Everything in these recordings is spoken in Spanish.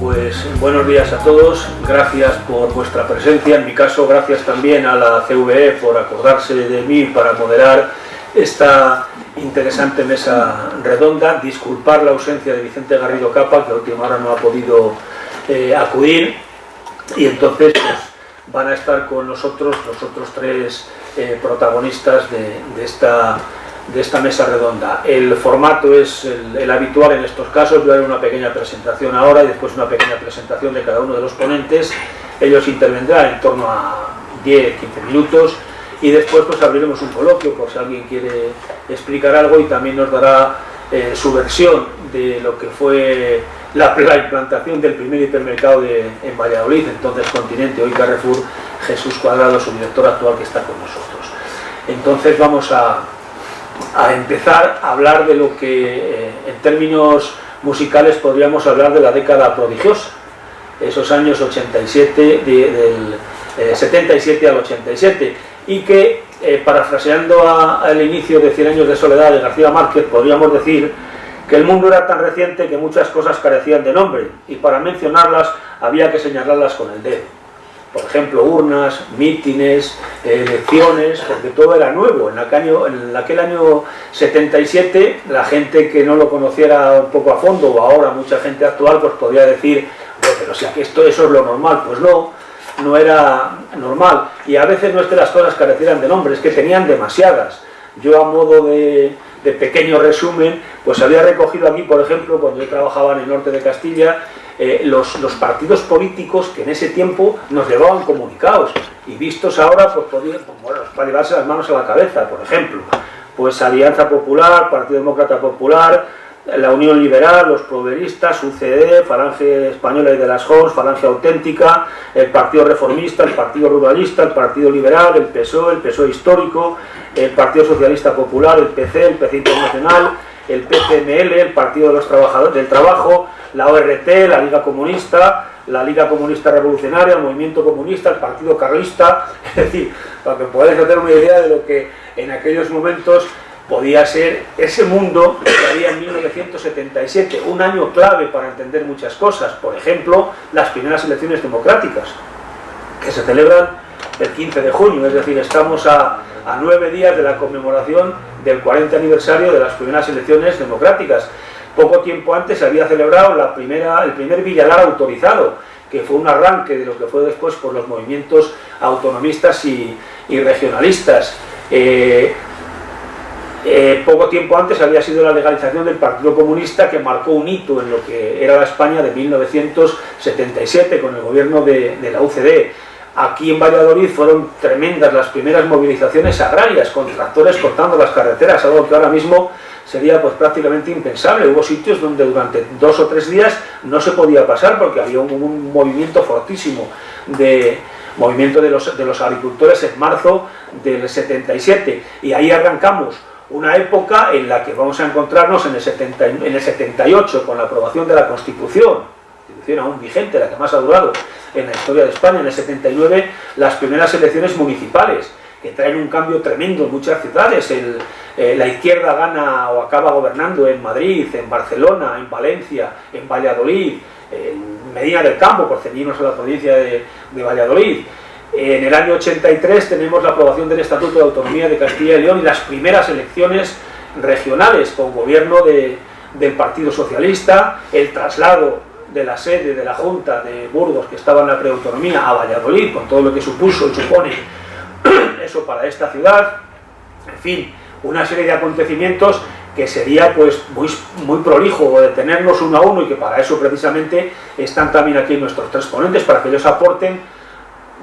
Pues buenos días a todos, gracias por vuestra presencia, en mi caso gracias también a la CVE por acordarse de mí para moderar esta interesante mesa redonda, disculpar la ausencia de Vicente Garrido Capa, que a última hora no ha podido eh, acudir, y entonces pues, van a estar con nosotros los otros tres eh, protagonistas de, esta, de esta mesa redonda. El formato es el, habitual en estos casos, yo haré una pequeña presentación ahora y después una pequeña presentación de cada uno de los ponentes. Ellos intervendrán en torno a 10-15 minutos y después pues abriremos un coloquio por si alguien quiere explicar algo y también nos dará eh, su versión de lo que fue la, implantación del primer hipermercado en Valladolid, entonces Continente, hoy Carrefour, Jesús Cuadrado, su director actual que está con nosotros. Entonces vamos a, empezar a hablar de lo que eh, en términos musicales podríamos hablar de la década prodigiosa, esos años 87, del 77 eh, al 87, y que, eh, parafraseando al inicio de Cien años de soledad de García Márquez, podríamos decir que el mundo era tan reciente que muchas cosas carecían de nombre, y para mencionarlas había que señalarlas con el dedo. Por ejemplo, urnas, mítines, elecciones, porque todo era nuevo. En aquel, año, en aquel año 77, la gente que no lo conociera un poco a fondo, o ahora mucha gente actual, pues podría decir, pero si aquí esto, eso es lo normal, pues no, no era normal. Y a veces no es que las cosas carecieran de nombre, es que tenían demasiadas. Yo a modo de, pequeño resumen, pues había recogido aquí, por ejemplo, cuando yo trabajaba en el norte de Castilla, eh, los, partidos políticos que en ese tiempo nos llevaban comunicados y vistos ahora, pues, podían, pues, para llevarse las manos a la cabeza, por ejemplo. Pues Alianza Popular, Partido Demócrata Popular, la Unión Liberal, los proveristas, UCD, Falange Española y de las Jons, Falange Auténtica, el Partido Reformista, el Partido Ruralista, el Partido Liberal, el PSOE, el PSOE Histórico, el Partido Socialista Popular, el PC, el PC Internacional, el PCML, el Partido de los Trabajadores del Trabajo, la ORT, la Liga Comunista, la Liga Comunista Revolucionaria, el Movimiento Comunista, el Partido Carlista, es decir, para que podáis tener una idea de lo que en aquellos momentos podía ser ese mundo que había en 1977, un año clave para entender muchas cosas, por ejemplo, las primeras elecciones democráticas, que se celebran el 15 de junio, es decir, estamos a, nueve días de la conmemoración del 40 aniversario de las primeras elecciones democráticas. Poco tiempo antes se había celebrado la primera, el primer Villalar autorizado, que fue un arranque de lo que fue después por los movimientos autonomistas y, regionalistas. Eh, eh, poco tiempo antes había sido la legalización del Partido Comunista que marcó un hito en lo que era la España de 1977 con el gobierno de, la UCD. Aquí en Valladolid fueron tremendas las primeras movilizaciones agrarias, con tractores cortando las carreteras, algo que ahora mismo sería pues prácticamente impensable. Hubo sitios donde durante dos o tres días no se podía pasar porque había un, movimiento fortísimo de movimiento de los, de los agricultores en marzo del 77 y ahí arrancamos una época en la que vamos a encontrarnos en el, 70, en el 78 con la aprobación de la Constitución, Aún vigente, la que más ha durado en la historia de España, en el 79 las primeras elecciones municipales, que traen un cambio tremendo en muchas ciudades, eh, la izquierda gana o acaba gobernando en Madrid, en Barcelona, en Valencia, en Valladolid, en Medina del Campo, por ceñirnos a la provincia de Valladolid, en el año 83 tenemos la aprobación del Estatuto de Autonomía de Castilla y León y las primeras elecciones regionales con gobierno del Partido Socialista, el traslado de la sede de la Junta de Burgos, que estaba en la preautonomía, a Valladolid, con todo lo que supuso y supone eso para esta ciudad, en fin, una serie de acontecimientos que sería pues muy, muy prolijo detenernos uno a uno y que para eso precisamente están también aquí nuestros tres ponentes, para que ellos aporten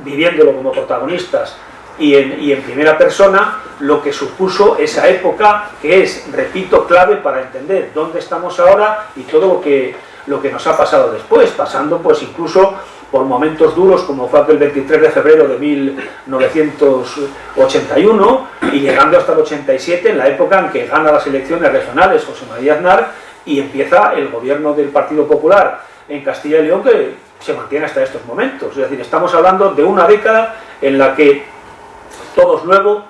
viviéndolo como protagonistas y en, primera persona, lo que supuso esa época, que es, repito, clave para entender dónde estamos ahora y todo lo que, lo que nos ha pasado después, pasando pues incluso por momentos duros como fue aquel 23 de febrero de 1981 y llegando hasta el 87, en la época en que gana las elecciones regionales José María Aznar y empieza el gobierno del Partido Popular en Castilla y León que se mantiene hasta estos momentos. Es decir, estamos hablando de una década en la que todo es nuevo,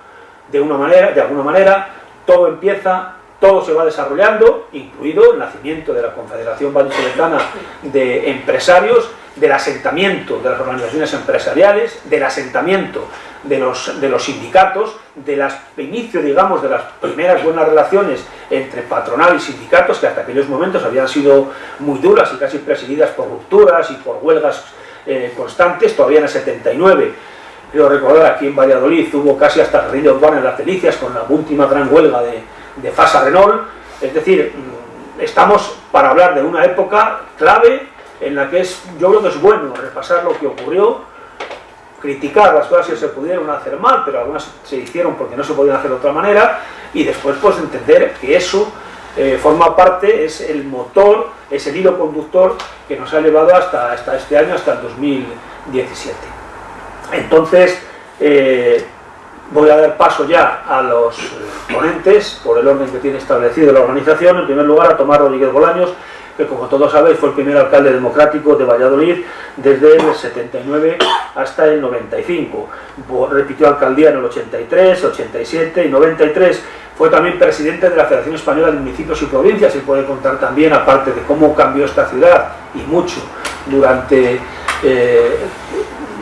de, una manera, de alguna manera, todo empieza, todo se va desarrollando, incluido el nacimiento de la Confederación Vallisoletana de Empresarios, del asentamiento de las organizaciones empresariales, del asentamiento de los, de los sindicatos, del inicio, digamos, de las primeras buenas relaciones entre patronal y sindicatos, que hasta aquellos momentos habían sido muy duras y casi presididas por rupturas y por huelgas eh, constantes, todavía en el 79. Quiero recordar, aquí en Valladolid hubo casi hasta guerrilla urbana en las Delicias con la última gran huelga de, de Fasa Renault, es decir, mm, estamos para hablar de una época clave en la que es, yo creo que es bueno repasar lo que ocurrió, criticar las cosas que se pudieron hacer mal, pero algunas se hicieron porque no se podían hacer de otra manera, y después pues entender que eso eh, forma parte, es el motor, es el hilo conductor que nos ha llevado hasta, hasta este año, hasta el 2017. Entonces, eh, voy a dar paso ya a los ponentes, por el orden que tiene establecido la organización, en primer lugar a Tomás Rodríguez Bolaños, que como todos sabéis fue el primer alcalde democrático de Valladolid desde el 79 hasta el 95. Repitió alcaldía en el 83, 87 y 93. Fue también presidente de la Federación Española de Municipios y Provincias y puede contar también, aparte de cómo cambió esta ciudad y mucho durante eh,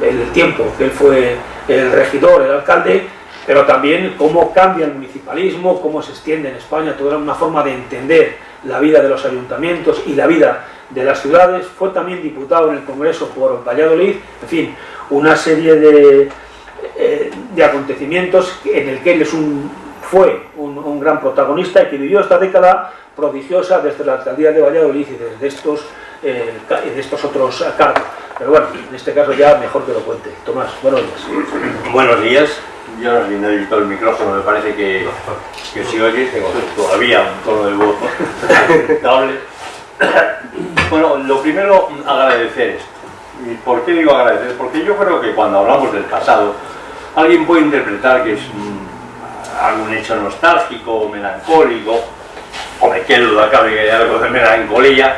el tiempo que él fue el regidor, el alcalde, pero también cómo cambia el municipalismo, cómo se extiende en España, toda una forma de entender la vida de los ayuntamientos y la vida de las ciudades, fue también diputado en el Congreso por Valladolid, en fin, una serie de, eh, de acontecimientos en el que él es un, fue un, gran protagonista y que vivió esta década prodigiosa desde la alcaldía de Valladolid y desde estos, eh, de estos otros cargos. Pero bueno, en este caso ya mejor que lo cuente. Tomás, buenos días. Buenos días. Yo no necesito el micrófono, me parece que, que si oyes tengo todavía un tono de voz aceptable. bueno, lo primero, agradecer esto. ¿Y por qué digo agradecer? Porque yo creo que cuando hablamos del pasado, alguien puede interpretar que es algún hecho nostálgico o melancólico, o me quedo de acá que hay algo de melancolía,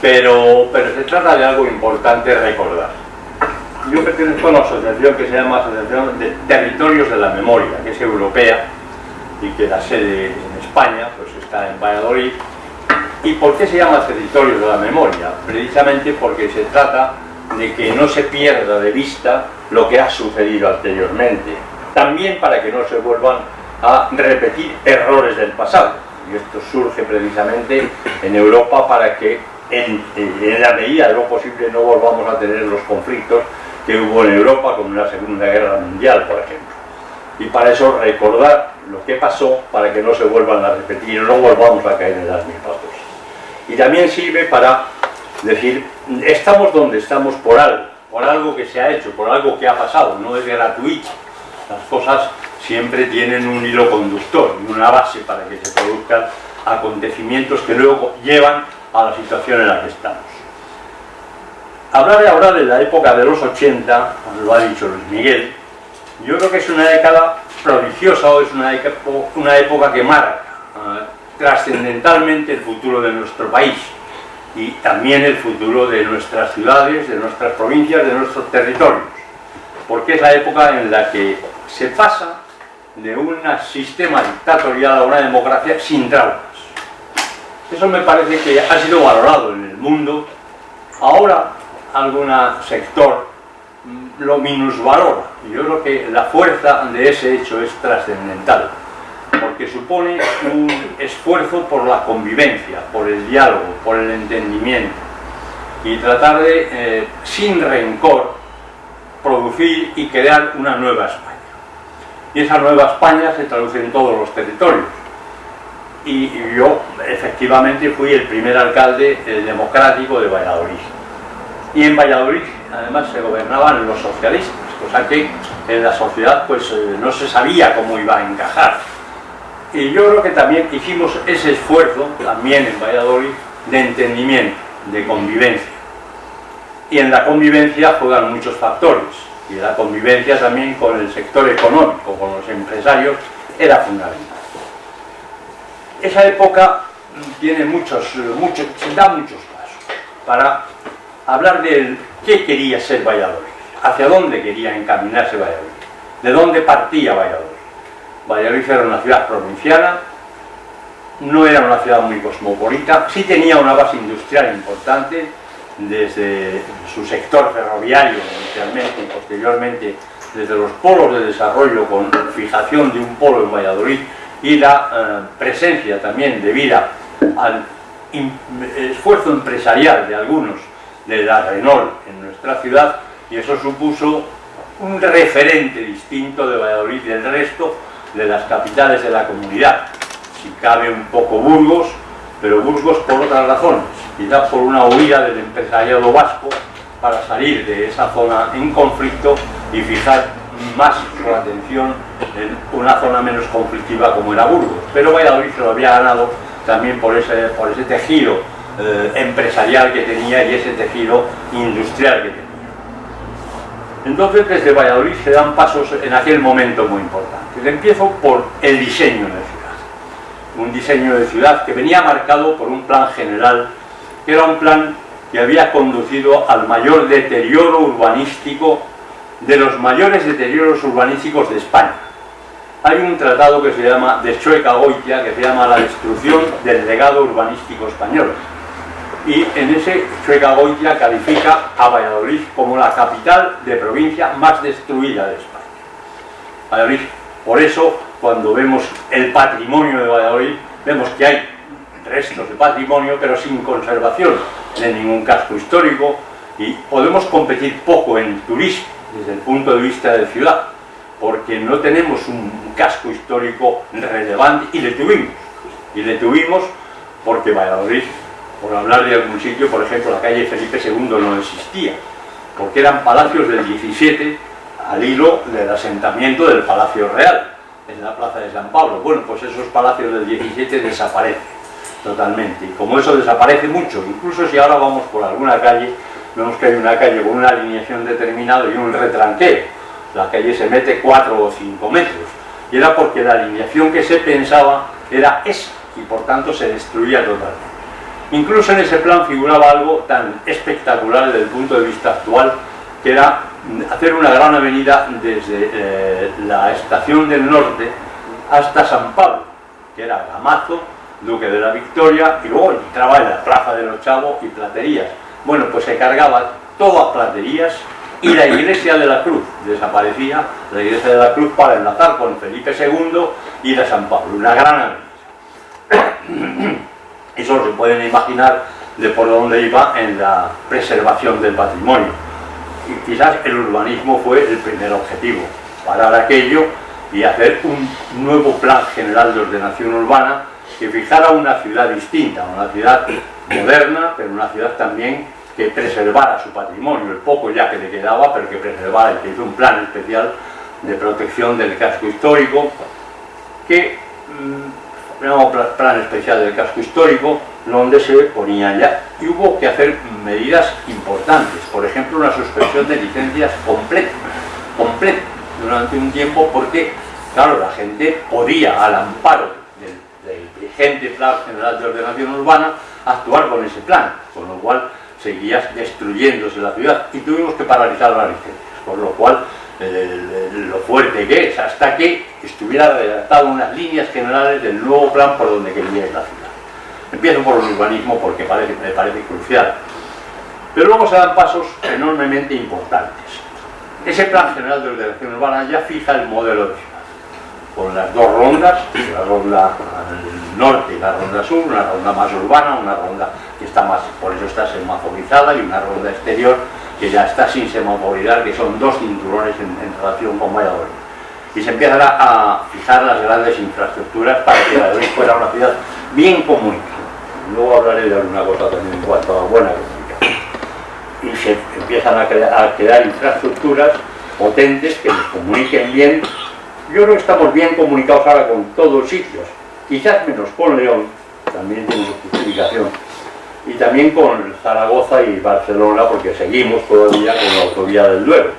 pero, pero se trata de algo importante recordar yo pertenezco a una asociación que se llama Asociación de Territorios de la Memoria, que es europea y que la sede en España pues está en Valladolid. ¿Y por qué se llama Territorios de la Memoria? Precisamente porque se trata de que no se pierda de vista lo que ha sucedido anteriormente. También para que no se vuelvan a repetir errores del pasado. Y esto surge precisamente en Europa para que en, en la medida de lo posible no volvamos a tener los conflictos que hubo en Europa con la Segunda Guerra Mundial, por ejemplo. Y para eso recordar lo que pasó para que no se vuelvan a repetir y no volvamos a caer en las mismas cosas. Y también sirve para decir, estamos donde estamos por algo, por algo que se ha hecho, por algo que ha pasado, no es gratuito. Las cosas siempre tienen un hilo conductor y una base para que se produzcan acontecimientos que luego llevan a la situación en la que estamos. Hablar ahora de la época de los 80, lo ha dicho Luis Miguel, yo creo que es una década prodigiosa es una, una época que marca eh, trascendentalmente el futuro de nuestro país y también el futuro de nuestras ciudades, de nuestras provincias, de nuestros territorios, porque es la época en la que se pasa de un sistema dictatorial a una democracia sin traumas. Eso me parece que ha sido valorado en el mundo. Ahora algún sector lo minusvalora. Yo creo que la fuerza de ese hecho es trascendental, porque supone un esfuerzo por la convivencia, por el diálogo, por el entendimiento, y tratar de, eh, sin rencor, producir y crear una nueva España. Y esa nueva España se traduce en todos los territorios. Y, yo, efectivamente, fui el primer alcalde democrático de Valladolid y en Valladolid además se gobernaban los socialistas, cosa que en la sociedad pues eh, no se sabía cómo iba a encajar. Y yo creo que también hicimos ese esfuerzo, también en Valladolid, de entendimiento, de convivencia. Y en la convivencia juegan muchos factores, y la convivencia también con el sector económico, con los empresarios, era fundamental. Esa época tiene muchos, muchos, da muchos pasos para hablar de qué quería ser Valladolid, hacia dónde quería encaminarse Valladolid, de dónde partía Valladolid. Valladolid era una ciudad provinciana, no era una ciudad muy cosmopolita, sí tenía una base industrial importante, desde su sector ferroviario inicialmente y posteriormente desde los polos de desarrollo con fijación de un polo en Valladolid y la eh, presencia también debida al esfuerzo empresarial de algunos de la Renault en nuestra ciudad y eso supuso un referente distinto de Valladolid del resto de las capitales de la comunidad. Si cabe un poco Burgos, pero Burgos por otras razones, quizás por una huida del empresariado vasco para salir de esa zona en conflicto y fijar más su atención en una zona menos conflictiva como era Burgos. Pero Valladolid se lo había ganado también por ese, por ese tejido eh, empresarial que tenía y ese tejido industrial que tenía. Entonces desde Valladolid se dan pasos en aquel momento muy importantes. Empiezo por el diseño de ciudad. Un diseño de ciudad que venía marcado por un plan general, que era un plan que había conducido al mayor deterioro urbanístico de los mayores deterioros urbanísticos de España. Hay un tratado que se llama de Chueca Goitia, que se llama La destrucción del legado urbanístico español. Y en ese Chueca Goitia califica a Valladolid como la capital de provincia más destruida de España. Valladolid, por eso, cuando vemos el patrimonio de Valladolid, vemos que hay restos de patrimonio, pero sin conservación de ningún casco histórico, y podemos competir poco en turismo desde el punto de vista de ciudad, porque no tenemos un casco histórico relevante y le tuvimos. Y le tuvimos porque Valladolid, por hablar de algún sitio, por ejemplo, la calle Felipe II no existía, porque eran palacios del 17 al hilo del asentamiento del Palacio Real, en la Plaza de San Pablo. Bueno, pues esos palacios del 17 desaparecen totalmente. Y como eso desaparece mucho, incluso si ahora vamos por alguna calle vemos que hay una calle con una alineación determinada y un retranqueo. La calle se mete 4 o 5 metros. Y era porque la alineación que se pensaba era esa, y por tanto se destruía totalmente. Incluso en ese plan figuraba algo tan espectacular desde el punto de vista actual, que era hacer una gran avenida desde eh, la estación del norte hasta San Pablo, que era Gamazo, Duque de la Victoria, y luego entraba en la Plaza de los Chavos y Platerías. Bueno, pues se cargaba todas platerías y la iglesia de la Cruz desaparecía, la iglesia de la Cruz para enlazar con Felipe II y la San Pablo, una gran Eso se pueden imaginar de por dónde iba en la preservación del patrimonio. Y quizás el urbanismo fue el primer objetivo, parar aquello y hacer un nuevo plan general de ordenación urbana que fijara una ciudad distinta, una ciudad moderna, pero una ciudad también que preservara su patrimonio, el poco ya que le quedaba, pero que preservara, y que hizo un plan especial de protección del casco histórico, que, mm, plan especial del casco histórico, donde se ponía ya, y hubo que hacer medidas importantes, por ejemplo, una suspensión de licencias completa, completa, durante un tiempo, porque, claro, la gente podía, al amparo del, del General de Ordenación Urbana, actuar con ese plan, con lo cual seguía destruyéndose la ciudad y tuvimos que paralizar las licencias, con lo cual lo fuerte que es, hasta que estuviera redactado unas líneas generales del nuevo plan por donde quería ir la ciudad. Empiezo por el urbanismo porque parece, me parece crucial. Pero luego se dan pasos enormemente importantes. Ese plan general de ordenación urbana ya fija el modelo de ciudad, con las dos rondas, la ronda norte y la ronda sur, una ronda más urbana, una ronda que está más, por eso está semaforizada y una ronda exterior que ya está sin semaforizar, que son dos cinturones en, relación con Valladolid. Y se empiezan a, fijar las grandes infraestructuras para que Valladolid fuera una ciudad bien comunicada. Luego hablaré de alguna cosa también en cuanto a buena comunicación. Y se empiezan a, a crear infraestructuras potentes que nos comuniquen bien. Yo creo que estamos bien comunicados ahora con todos sitios, quizás menos con León, también tiene su justificación, y también con Zaragoza y Barcelona, porque seguimos todavía con la autovía del Duero.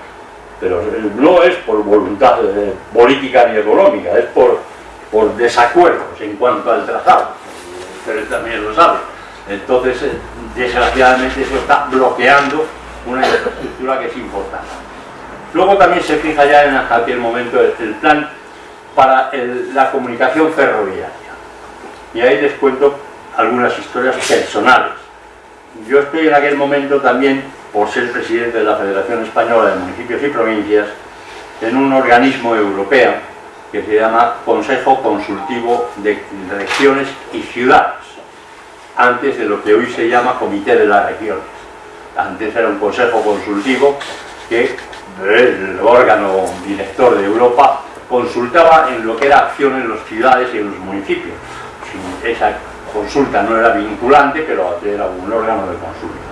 Pero no es por voluntad política ni económica, es por, por desacuerdos en cuanto al trazado. Ustedes también lo saben. Entonces, eh, desgraciadamente, eso está bloqueando una infraestructura que es importante. Luego también se fija ya en aquel momento el plan para la comunicación ferroviaria. Y ahí les cuento algunas historias personales. Yo estoy en aquel momento también, por ser presidente de la Federación Española de Municipios y Provincias, en un organismo europeo que se llama Consejo Consultivo de Regiones y Ciudades, antes de lo que hoy se llama Comité de las Regiones. Antes era un consejo consultivo que el órgano director de Europa consultaba en lo que era acción en las ciudades y en los municipios. Consulta no era vinculante, pero era un órgano de consulta.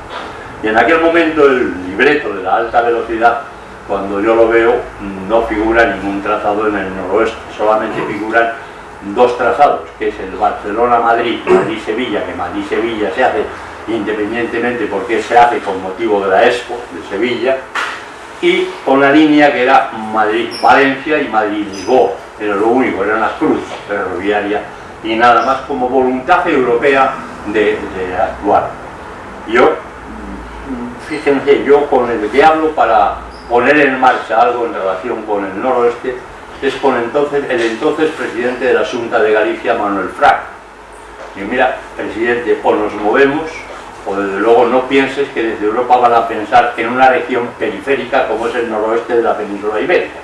Y en aquel momento el libreto de la alta velocidad, cuando yo lo veo, no figura ningún trazado en el noroeste, solamente figuran dos trazados, que es el Barcelona-Madrid, Madrid-Sevilla, que Madrid-Sevilla se hace independientemente porque se hace con motivo de la Expo de Sevilla, y con la línea que era Madrid-Valencia y Madrid-Lisboa, era lo único, era una cruz ferroviaria y nada más como voluntad europea de, actuar. Yo, fíjense, yo con el que hablo para poner en marcha algo en relación con el noroeste, es con entonces, el entonces presidente de la Junta de Galicia, Manuel Frac. Y mira, presidente, o nos movemos, o desde luego no pienses que desde Europa van a pensar en una región periférica como es el noroeste de la península ibérica.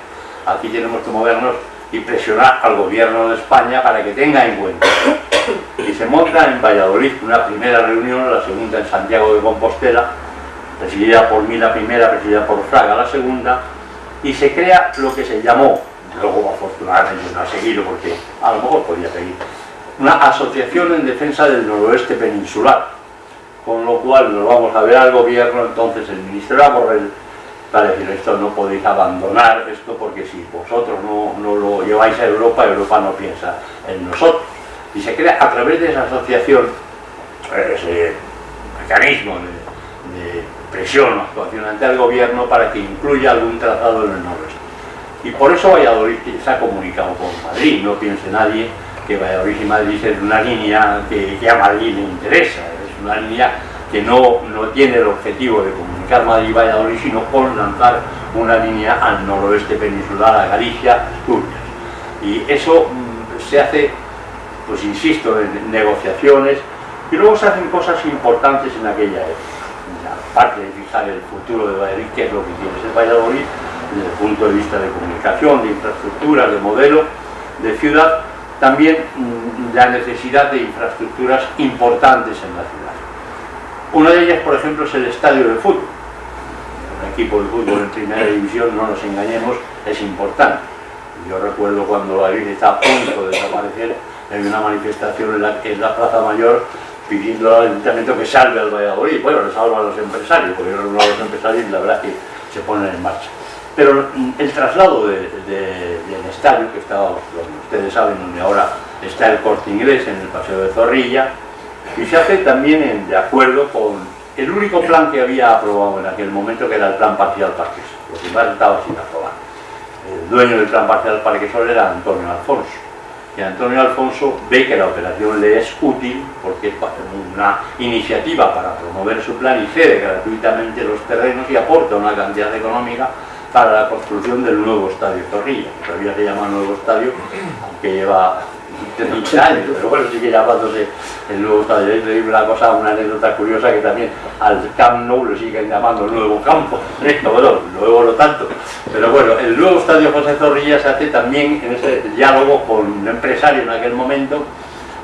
Aquí tenemos que movernos y presionar al gobierno de España para que tenga en cuenta. Y se monta en Valladolid una primera reunión, la segunda en Santiago de Compostela, presidida por mí la primera, presidida por Fraga la segunda, y se crea lo que se llamó, luego afortunadamente no ha seguido porque a lo mejor podía seguir, una asociación en defensa del noroeste peninsular, con lo cual nos vamos a ver al gobierno, entonces el ministro Borrell para decir esto no podéis abandonar esto porque si vosotros no, lo lleváis a Europa, Europa no piensa en nosotros. Y se crea a través de esa asociación ese mecanismo de, presión o actuación ante el gobierno para que incluya algún tratado en el noroeste. Y por eso Valladolid se ha comunicado con Madrid, no piense nadie que Valladolid y Madrid es una línea que, que a Madrid le interesa, es una línea que no, no tiene el objetivo de comunicar Madrid y Valladolid, sino con lanzar una línea al noroeste peninsular, a Galicia, Asturias. Y eso mm, se hace, pues insisto, en negociaciones, y luego se hacen cosas importantes en aquella época. Aparte de fijar el futuro de Valladolid, que es lo que tiene ser Valladolid, desde el punto de vista de comunicación, de infraestructuras, de modelo, de ciudad, también mm, la necesidad de infraestructuras importantes en la ciudad. Una de ellas, por ejemplo, es el estadio de fútbol. Equipo de fútbol en primera división, no nos engañemos, es importante. Yo recuerdo cuando la Virgen está a punto de desaparecer, hay una manifestación en la, en la Plaza Mayor pidiendo al ayuntamiento que salve al Valladolid. Bueno, le salva a los empresarios, porque a los empresarios la verdad que se ponen en marcha. Pero el traslado del estadio, que estaba, ustedes saben, donde ahora está el corte inglés en el Paseo de Zorrilla, y se hace también de acuerdo con el único plan que había aprobado en aquel momento, que era el plan parcial Parquesol, lo demás estaba sin aprobar. El dueño del plan parcial Parquesol era Antonio Alfonso, y Antonio Alfonso ve que la operación le es útil porque es una iniciativa para promover su plan y cede gratuitamente los terrenos y aporta una cantidad económica para la construcción del nuevo estadio Zorrilla, que todavía se llama nuevo estadio, aunque lleva 30 años, pero bueno, sigue llamándose el nuevo estadio. Es increíble la cosa, una anécdota curiosa que también al Camp Nou lo siguen llamando nuevo campo, bueno, luego no tanto. Pero bueno, el nuevo estadio José Zorrilla se hace también en ese diálogo con un empresario en aquel momento,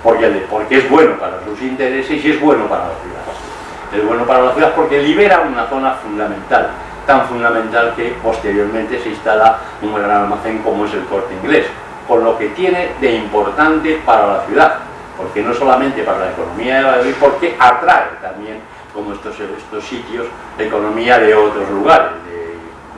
porque, porque es bueno para sus intereses y es bueno para la ciudad. Es bueno para la ciudad porque libera una zona fundamental, tan fundamental que posteriormente se instala un gran almacén como es el corte inglés con lo que tiene de importante para la ciudad, porque no solamente para la economía de Valladolid, porque atrae también, como estos, estos sitios, la economía de otros lugares.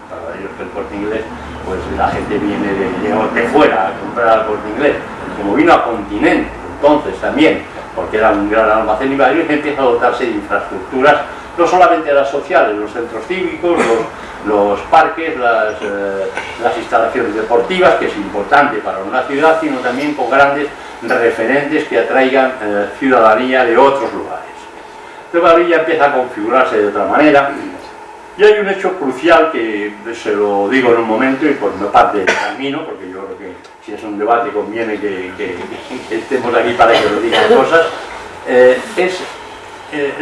Para ellos que el corte inglés, pues la gente viene de, fuera a comprar al corte inglés, como vino a continente, entonces también, porque era un gran almacén y Valladolid empieza a dotarse de infraestructuras, no solamente las sociales, los centros cívicos, los parques, eh, las, instalaciones deportivas, que es importante para una ciudad, sino también con grandes referentes que atraigan eh, ciudadanía de otros lugares. Entonces ya empieza a configurarse de otra manera, y hay un hecho crucial que se lo digo en un momento y por una parte del camino, porque yo creo que si es un debate conviene que, estemos aquí para que nos digan cosas, eh, es eh,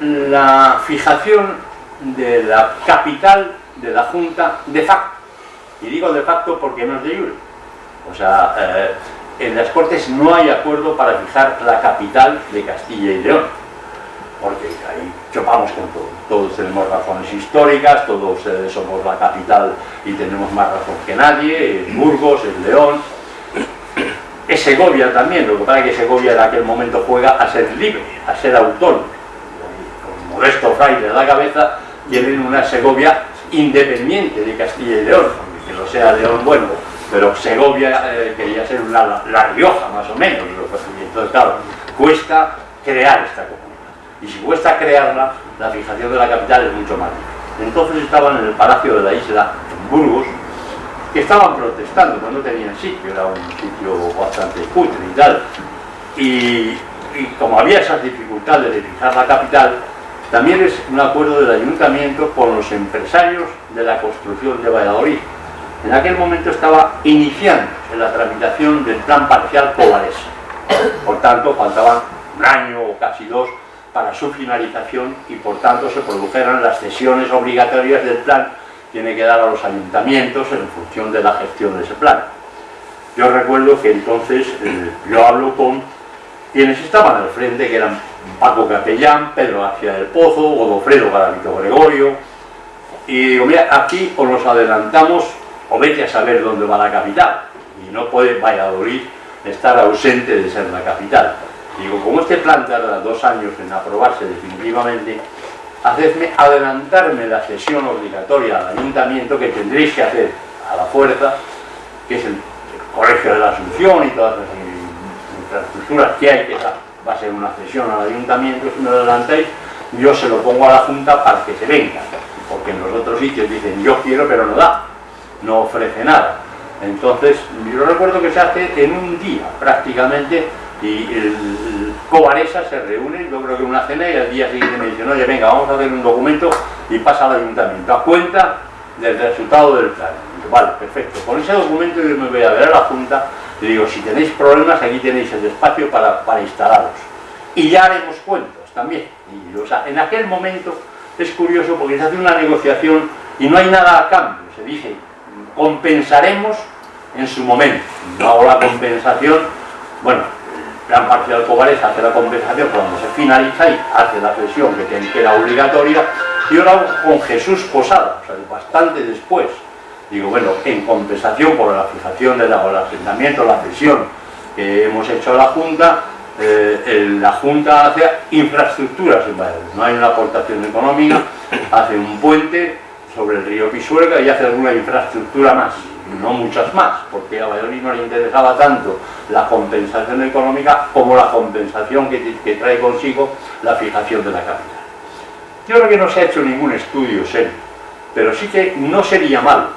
la fijación de la capital de la Junta de facto. Y digo de facto porque no es de jure. O sea, eh, en las Cortes no hay acuerdo para fijar la capital de Castilla y León porque ahí chopamos con todo. Todos tenemos razones históricas, todos eh, somos la capital y tenemos más razón que nadie, es Burgos, es León, es Segovia también, lo que pasa es que Segovia en aquel momento juega a ser libre, a ser autónomo. Modesto Fraile a la cabeza, tienen una Segovia independiente de Castilla y León, que lo sea León, bueno, pero Segovia eh, quería ser La Rioja, más o menos, entonces claro, cuesta crear esta comunidad y si cuesta crearla, la fijación de la capital es mucho más difícil. Entonces estaban en el palacio de la isla, en Burgos, que estaban protestando, no tenían sitio, era un sitio bastante cutre y tal. Y, como había esas dificultades de fijar la capital, también es un acuerdo del ayuntamiento con los empresarios de la construcción de Valladolid. En aquel momento estaba iniciando en la tramitación del plan parcial Covares. Por tanto, faltaban un año o casi dos para su finalización y por tanto se produjeran las cesiones obligatorias del plan tiene que dar a los ayuntamientos en función de la gestión de ese plan. Yo recuerdo que entonces eh, yo hablo con quienes estaban al frente, que eran Paco Capellán, Pedro García del Pozo, Godofredo Garavito Gregorio, y digo, mira, aquí o nos adelantamos o vete a saber dónde va la capital, y no puede Valladolid estar ausente de ser la capital. Digo, como este plan tarda dos años en aprobarse definitivamente, hacedme adelantarme la sesión obligatoria al ayuntamiento que tendréis que hacer a la fuerza, que es el Colegio de la Asunción y todas las infraestructuras que hay, que va a ser una cesión al ayuntamiento, si me lo adelantáis, yo se lo pongo a la Junta para que se venga, porque en los otros sitios dicen yo quiero pero no da, no ofrece nada. Entonces, yo recuerdo que se hace en un día prácticamente y el, Covaresa se reúne, yo creo que una cena y al día siguiente me dicen, oye venga, vamos a hacer un documento y pasa al ayuntamiento, a cuenta del resultado del plan. vale, perfecto, con ese documento yo me voy a ver a la Junta y digo, si tenéis problemas aquí tenéis el espacio para, para instalarlos. Y ya haremos cuentos también. Y, o en aquel momento es curioso porque se hace una negociación y no hay nada a cambio, se dice, compensaremos en su momento. No hago la compensación, bueno, gran parcial Covares hace la compensación cuando se finaliza y hace la cesión que, era obligatoria y ahora con Jesús Posada, o sea, bastante después. Digo, bueno, en compensación por la fijación del asentamiento, la cesión que hemos hecho a la Junta, eh, la Junta hace infraestructuras en Valladolid, no hay una aportación económica, hace un puente sobre el río Pisuerga y hace alguna infraestructura más no muchas más, porque a Valladolid no le interesaba tanto la compensación económica como la compensación que, trae consigo la fijación de la capital. Yo creo que no se ha hecho ningún estudio serio, pero sí que no sería mal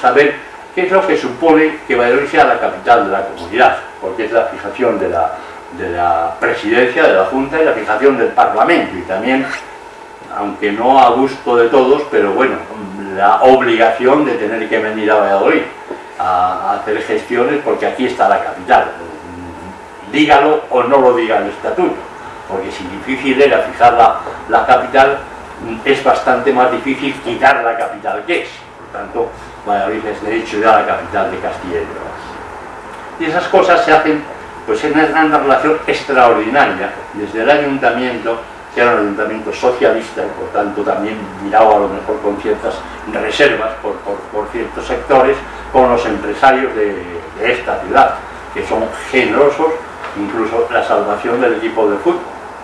saber qué es lo que supone que Valladolid sea la capital de la comunidad, porque es la fijación de la, de la presidencia, de la Junta y la fijación del Parlamento, y también, aunque no a gusto de todos, pero bueno, la obligación de tener que venir a Valladolid a, hacer gestiones porque aquí está la capital. Dígalo o no lo diga el estatuto, porque si difícil era fijar la, capital, es bastante más difícil quitar la capital que es. Por tanto, Valladolid es de hecho ya la capital de Castilla y León. Y esas cosas se hacen pues en una relación extraordinaria desde el ayuntamiento que era un ayuntamiento socialista y por tanto también miraba a lo mejor con ciertas reservas por, ciertos sectores con los empresarios de, esta ciudad, que son generosos, incluso la salvación del equipo de fútbol,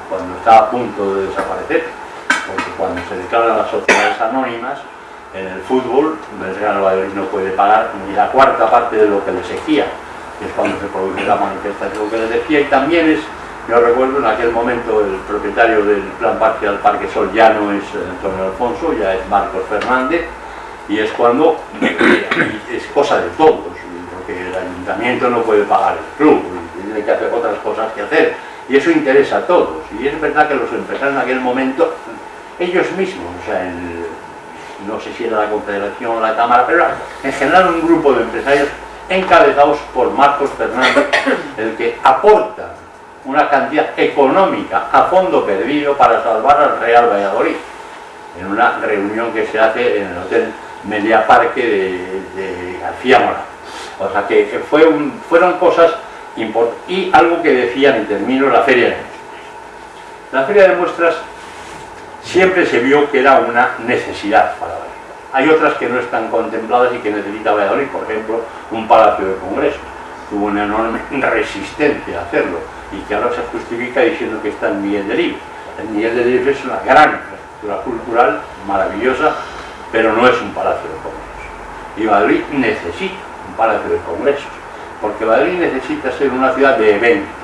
cuando está a punto de desaparecer, porque cuando se declaran las sociedades anónimas, en el fútbol, el Real Valladolid no puede pagar ni la cuarta parte de lo que le exigía, que es cuando se produce la manifestación que les decía, y también es yo recuerdo en aquel momento el propietario del plan parcial Parque Sol ya no es Antonio Alfonso, ya es Marcos Fernández, y es cuando es cosa de todos, porque el ayuntamiento no puede pagar el club, tiene que hacer otras cosas que hacer, y eso interesa a todos. Y es verdad que los empresarios en aquel momento, ellos mismos, o sea, no sé si era la Confederación o la Cámara, pero en general un grupo de empresarios encabezados por Marcos Fernández, el que aporta una cantidad económica a fondo perdido para salvar al Real Valladolid, en una reunión que se hace en el Hotel Media Parque de, García Mora. O sea que fue fueron cosas importantes. Y algo que decían, y termino, la Feria de Muestras. La Feria de Muestras siempre se vio que era una necesidad para Valladolid. Hay otras que no están contempladas y que necesita Valladolid, por ejemplo, un palacio de congresos. Tuvo una enorme resistencia a hacerlo y que ahora se justifica diciendo que está en Miguel de Libres. El Miguel de Libres es una gran infraestructura cultural, maravillosa, pero no es un palacio de congresos. Y Valladolid necesita un palacio de congresos, porque Valladolid necesita ser una ciudad de eventos.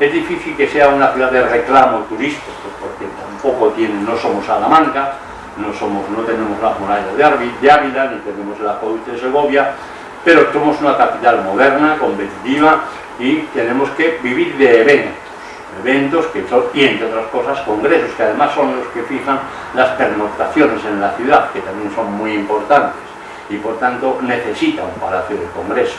Es difícil que sea una ciudad de reclamo turístico, porque tampoco tiene, no somos Salamanca, no, somos, no tenemos la muralla de Ávila, ni tenemos el acueducto de Segovia, pero somos una capital moderna, competitiva, y tenemos que vivir de eventos, eventos que son, y entre otras cosas, congresos, que además son los que fijan las pernoctaciones en la ciudad, que también son muy importantes, y por tanto necesita un palacio de congresos,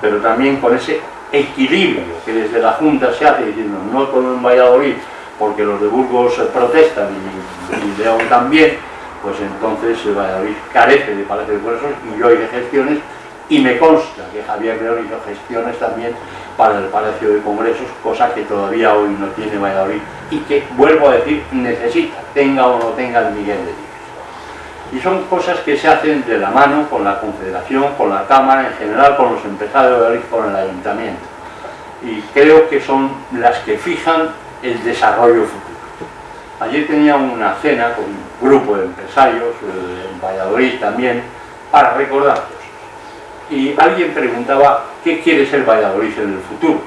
pero también con ese equilibrio que desde la Junta se hace, diciendo no todo en Valladolid, porque los de Burgos protestan y, León también, pues entonces Valladolid carece de palacio de congresos y hoy de gestiones y me consta que Javier León hizo gestiones también para el Palacio de Congresos, cosa que todavía hoy no tiene Valladolid y que, vuelvo a decir, necesita, tenga o no tenga el Miguel de Libres. Y son cosas que se hacen de la mano con la Confederación, con la Cámara, en general con los empresarios de Valladolid, con el Ayuntamiento. Y creo que son las que fijan el desarrollo futuro. Ayer tenía una cena con un grupo de empresarios, eh, en Valladolid también, para recordarlos y alguien preguntaba qué quiere ser Valladolid en el futuro.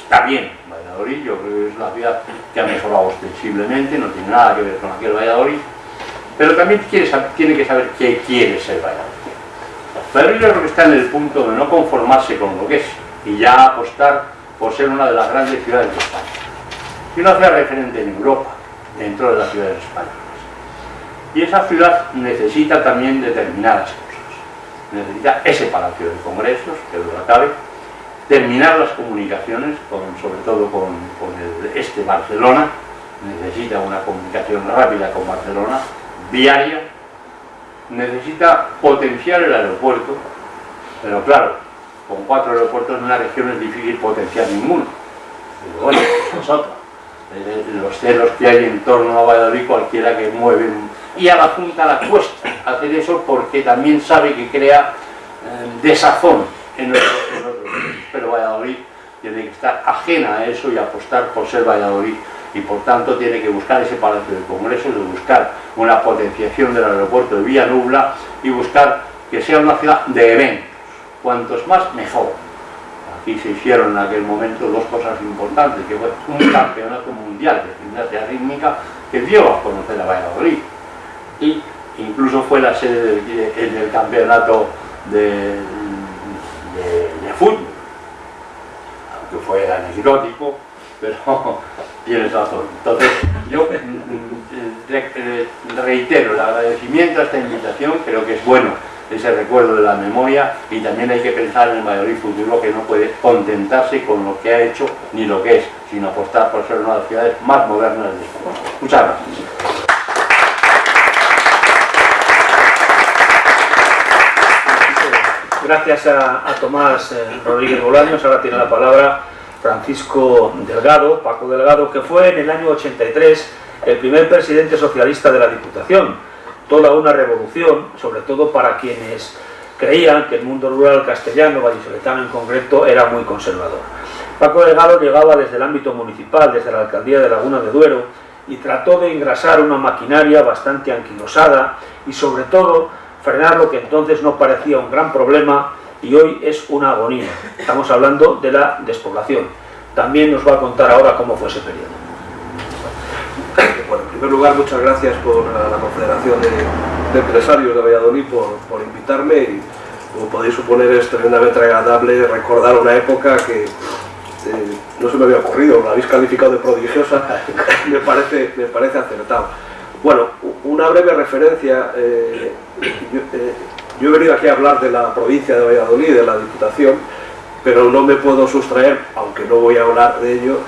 Está bien, Valladolid yo creo que es una ciudad que ha mejorado ostensiblemente, no tiene nada que ver con aquel Valladolid, pero también tiene que saber qué quiere ser Valladolid. Valladolid yo creo que está en el punto de no conformarse con lo que es y ya apostar por ser una de las grandes ciudades de España. Y una ciudad referente en Europa, dentro de las ciudades españolas. Y esa ciudad necesita también determinadas cosas necesita ese palacio de congresos, que lo cabe, terminar las comunicaciones, sobre todo con, el este Barcelona, necesita una comunicación rápida con Barcelona, diaria, necesita potenciar el aeropuerto, pero claro, con cuatro aeropuertos en una región es difícil potenciar ninguno. Pero bueno, es Los celos que hay en torno a Valladolid, cualquiera que mueve y a la Junta la cuesta hacer eso porque también sabe que crea eh, desazón en otros, pero Valladolid tiene que estar ajena a eso y apostar por ser Valladolid y por tanto tiene que buscar ese palacio de congresos, de buscar una potenciación del aeropuerto de Villa Nubla y buscar que sea una ciudad de eventos, cuantos más mejor. Aquí se hicieron en aquel momento dos cosas importantes, que fue un campeonato mundial de gimnasia rítmica que dio a conocer a Valladolid y incluso fue la sede del, campeonato de, fútbol, aunque fue anecdótico, pero tienes razón. Entonces, yo mm, mm, reitero el agradecimiento a esta invitación, creo que es bueno ese recuerdo de la memoria y también hay que pensar en el mayor futuro que no puede contentarse con lo que ha hecho ni lo que es, sino apostar por ser una de las ciudades más modernas del mundo. Muchas gracias. Gracias a, Tomás eh, Rodríguez Bolaños, ahora tiene la palabra Francisco Delgado, Paco Delgado, que fue en el año 83 el primer presidente socialista de la Diputación. Toda una revolución, sobre todo para quienes creían que el mundo rural castellano, vallisoletano en concreto, era muy conservador. Paco Delgado llegaba desde el ámbito municipal, desde la alcaldía de Laguna de Duero, y trató de engrasar una maquinaria bastante anquilosada y sobre todo frenar lo que entonces no parecía un gran problema y hoy es una agonía. Estamos hablando de la despoblación. También nos va a contar ahora cómo fue ese periodo. Primer lugar, muchas gracias por la Confederación de, Empresarios de Valladolid por, invitarme y, como podéis suponer, es tremendamente agradable recordar una época que eh, no se me había ocurrido, la habéis calificado de prodigiosa, me parece, me parece acertado. Bueno, una breve referencia. Eh, eh, yo, he venido aquí a hablar de la provincia de Valladolid, de la Diputación, pero no me puedo sustraer, aunque no voy a hablar de ello,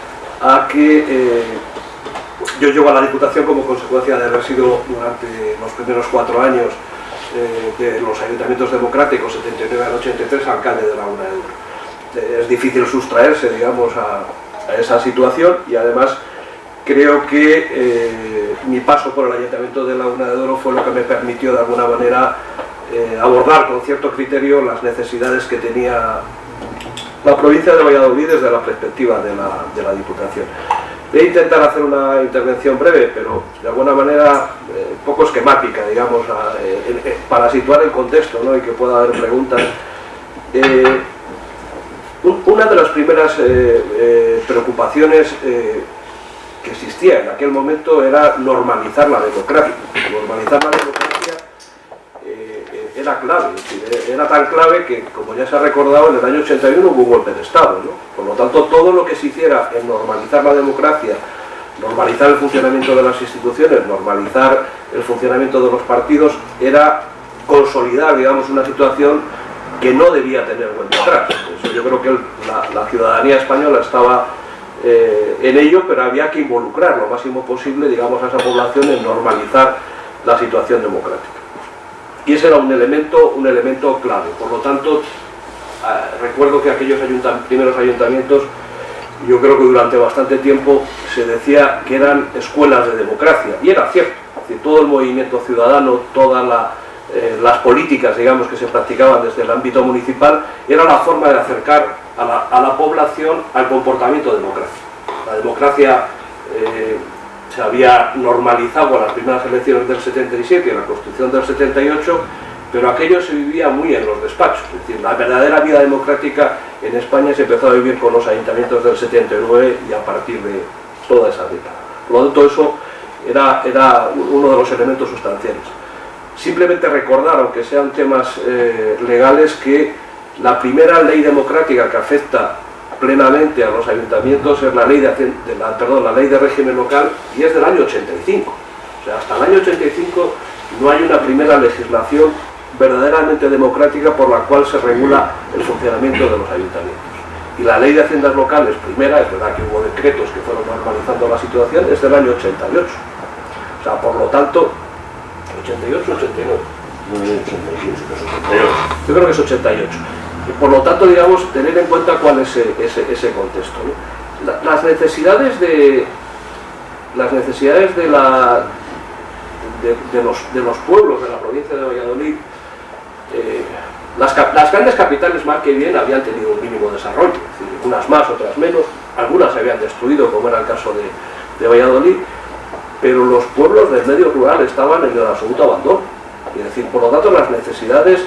a que yo llego a la Diputación como consecuencia de haber sido durante los primeros cuatro años de los ayuntamientos democráticos, 79 al 83, alcalde de la UNED. Es difícil sustraerse, digamos, a, esa situación y además creo que eh, mi paso por el Ayuntamiento de Laguna de Oro fue lo que me permitió de alguna manera eh, abordar con cierto criterio las necesidades que tenía la provincia de Valladolid desde la perspectiva de la, Diputación. Voy a intentar hacer una intervención breve, pero de alguna manera eh, poco esquemática, digamos, para situar el contexto ¿no? y que pueda haber preguntas. una de las primeras preocupaciones que existía en aquel momento era. Normalizar la democracia era clave, era tan clave que, como ya se ha recordado, en el año 81 hubo un golpe de Estado. Por lo tanto, todo lo que se hiciera en normalizar la democracia, normalizar el funcionamiento de las instituciones, normalizar el funcionamiento de los partidos, era consolidar, digamos, una situación que no debía tener vuelta atrás. yo creo que la ciudadanía española estaba eh, en ello, pero había que involucrar lo máximo posible, digamos, a esa población en normalizar la situación democrática. Y ese era un elemento, un elemento clave. Por lo tanto, ah, recuerdo que aquellos primeros ayuntamientos, yo creo que durante bastante tiempo se decía que eran escuelas de democracia, y era cierto. todo el movimiento ciudadano, todas eh, las políticas, digamos, que se practicaban desde el ámbito municipal, era la forma de acercar a la, población al comportamiento democrático. La democracia eh, se había normalizado con las primeras elecciones del 77 y en la Constitución del 78, pero aquello se vivía muy en los despachos. Es decir, la verdadera vida democrática en España se empezó a vivir con los ayuntamientos del 79 y a partir de toda esa década. Por lo tanto, eso era, era uno de los elementos sustanciales. Simplemente recordar, aunque sean temas eh, legales, que la primera ley democrática que afecta plenamente a los ayuntamientos es la ley de, la, perdón, la ley de régimen local y es del año 85. O sea, hasta el año 85 no hay una primera legislación verdaderamente democrática por la cual se regula el funcionamiento de los ayuntamientos. Y la ley de haciendas locales, primera, es verdad que hubo decretos que fueron normalizando la situación, es del año 88. O sea, por lo tanto, 88, 89. Yo creo que es 88 por lo tanto, digamos, tener en cuenta cuál es ese, contexto. las necesidades de las necesidades de, la, de, los, pueblos de la provincia de Valladolid, eh, las, grandes capitales más que bien habían tenido un mínimo desarrollo, unas más, otras menos, algunas se habían destruido, como era el caso de, Valladolid, pero los pueblos del medio rural estaban en el absoluto abandono. Es decir, por lo tanto, las necesidades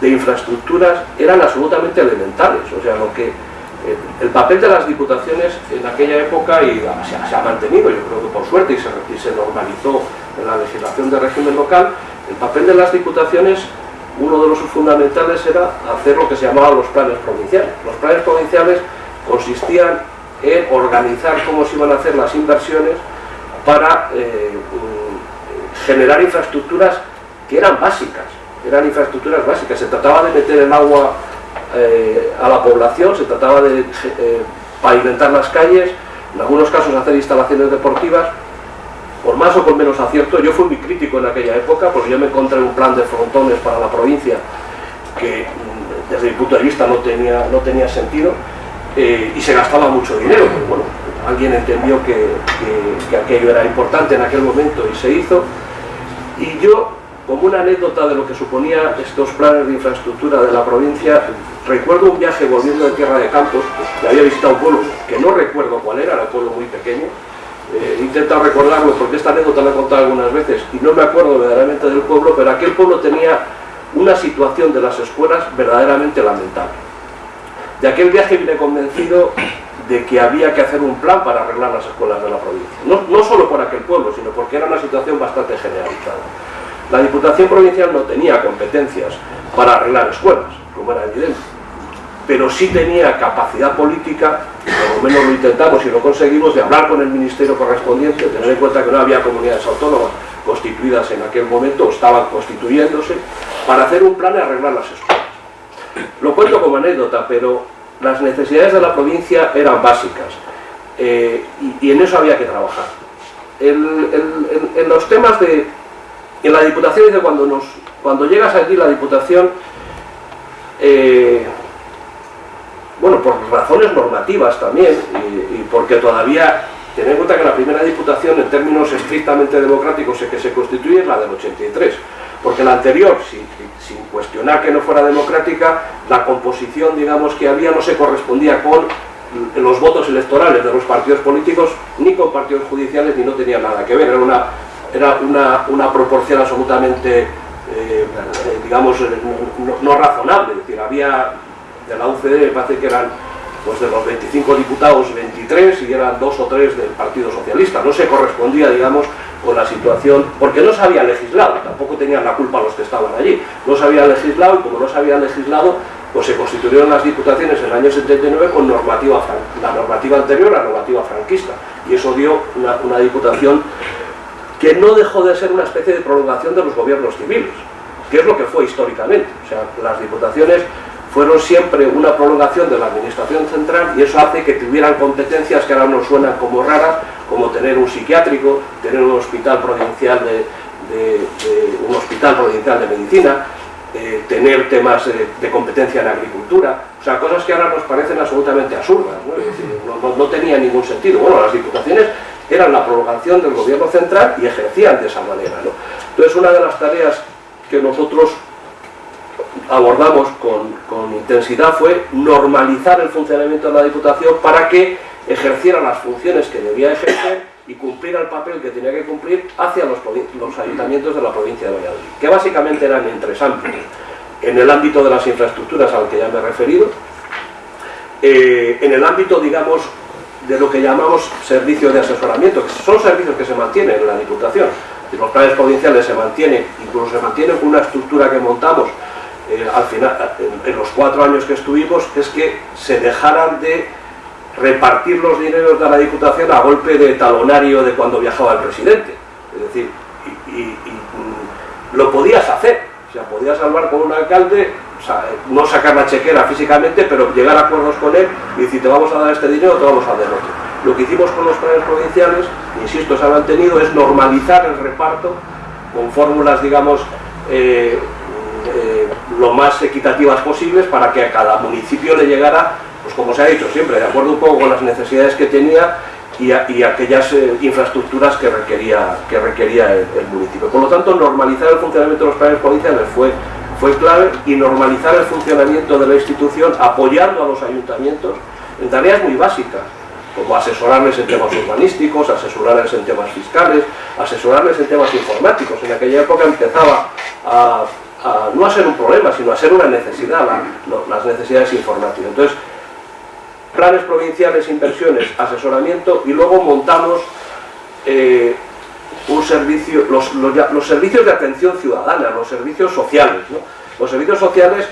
de infraestructuras eran absolutamente elementales. O sea, lo que eh, el papel de las diputaciones en aquella época y se, ha mantenido, yo creo que por suerte, y se, normalizó en la legislación de régimen local, el papel de las diputaciones, uno de los fundamentales era hacer lo que se llamaba los planes provinciales. Los planes provinciales consistían en organizar cómo se iban a hacer las inversiones para eh, mm, generar infraestructuras que eran básicas eran infraestructuras básicas, se trataba de meter el agua eh, a la población, se trataba de eh, pavimentar las calles, en algunos casos hacer instalaciones deportivas, por más o con menos acierto, yo fui muy crítico en aquella época porque yo me encontré un plan de frontones para la provincia que mm, desde mi punto de vista no tenía, no tenía sentido eh, y se gastaba mucho dinero, bueno, alguien entendió que, que aquello era importante en aquel momento y se hizo. Y yo como una anécdota de lo que suponía estos planes de infraestructura de la provincia, recuerdo un viaje volviendo de Tierra de Campos, que había visitado un pueblo que no recuerdo cuál era, era un pueblo muy pequeño, eh, he intentado recordarlo porque esta anécdota la he contado algunas veces y no me acuerdo verdaderamente del pueblo, pero aquel pueblo tenía una situación de las escuelas verdaderamente lamentable. De aquel viaje vine convencido de que había que hacer un plan para arreglar las escuelas de la provincia. No, no solo por aquel pueblo, sino porque era una situación bastante generalizada. La Diputación Provincial no tenía competencias para arreglar escuelas, como era evidente, pero sí tenía capacidad política, por lo menos lo intentamos y lo conseguimos, de hablar con el Ministerio correspondiente, tener en cuenta que no había comunidades autónomas constituidas en aquel momento, o estaban constituyéndose, para hacer un plan y arreglar las escuelas. Lo cuento como anécdota, pero las necesidades de la provincia eran básicas eh, y, en eso había que trabajar. en los temas de... En la Diputación dice cuando, nos, cuando llegas aquí la Diputación, eh, bueno, por razones normativas también, y, porque todavía, ten en cuenta que la primera Diputación en términos estrictamente democráticos que se constituye es la del 83, porque la anterior, sin, sin cuestionar que no fuera democrática, la composición, digamos, que había no se correspondía con los votos electorales de los partidos políticos, ni con partidos judiciales, ni no tenía nada que ver, era una, era una, una proporción absolutamente, eh, digamos, no, razonable, decir, había de la UCD, me parece que eran pues de los 25 diputados, 23 y eran dos o tres del Partido Socialista, no se correspondía, digamos, con la situación, porque no se había legislado, tampoco tenían la culpa los que estaban allí, no se había legislado y como no se había legislado, pues se constituyeron las diputaciones en el año 79 con normativa, la normativa anterior, la normativa franquista, y eso dio una, una diputación que no dejó de ser una especie de prolongación de los gobiernos civiles, que es lo que fue históricamente, o sea, las diputaciones fueron siempre una prolongación de la administración central y eso hace que tuvieran competencias que ahora nos suenan como raras, como tener un psiquiátrico, tener un hospital provincial de, un hospital provincial de medicina, eh, tener temas de, competencia en agricultura, o sea, cosas que ahora nos parecen absolutamente absurdas, ¿no? no, tenía ningún sentido. Bueno, las diputaciones eran la prolongación del gobierno central y ejercían de esa manera. ¿no? Entonces, una de las tareas que nosotros abordamos con, intensidad fue normalizar el funcionamiento de la Diputación para que ejerciera las funciones que debía ejercer y cumpliera el papel que tenía que cumplir hacia los, los ayuntamientos de la provincia de Valladolid, que básicamente eran en tres ámbitos. En el ámbito de las infraestructuras al que ya me he referido, eh, en el ámbito, digamos, de lo que llamamos servicios de asesoramiento, que son servicios que se mantienen en la Diputación. Los planes provinciales se mantienen, incluso se mantienen con una estructura que montamos eh, al final, en, los cuatro años que estuvimos, es que se dejaran de repartir los dineros de la Diputación a golpe de talonario de cuando viajaba el presidente. Es decir, y, mm, lo podías hacer, o sea, podías salvar con un alcalde, no sacar la chequera físicamente, pero llegar a acuerdos con él y decir, te vamos a dar este dinero, te vamos a dar otro. Lo que hicimos con los planes provinciales, insisto, se ha mantenido, es normalizar el reparto con fórmulas, digamos, eh, eh, lo más equitativas posibles para que a cada municipio le llegara, pues como se ha dicho siempre, de acuerdo un poco con las necesidades que tenía y, aquellas eh, infraestructuras que requería, que requería el, municipio. Por lo tanto, normalizar el funcionamiento de los planes provinciales fue, fue clave y normalizar el funcionamiento de la institución apoyando a los ayuntamientos en tareas muy básicas, como asesorarles en temas urbanísticos, asesorarles en temas fiscales, asesorarles en temas informáticos. En aquella época empezaba a no a ser un problema, sino a ser una necesidad, las necesidades informáticas. Entonces, planes provinciales, inversiones, asesoramiento y luego montamos eh, un servicio, los, los, servicios de atención ciudadana, los servicios sociales. Los servicios sociales,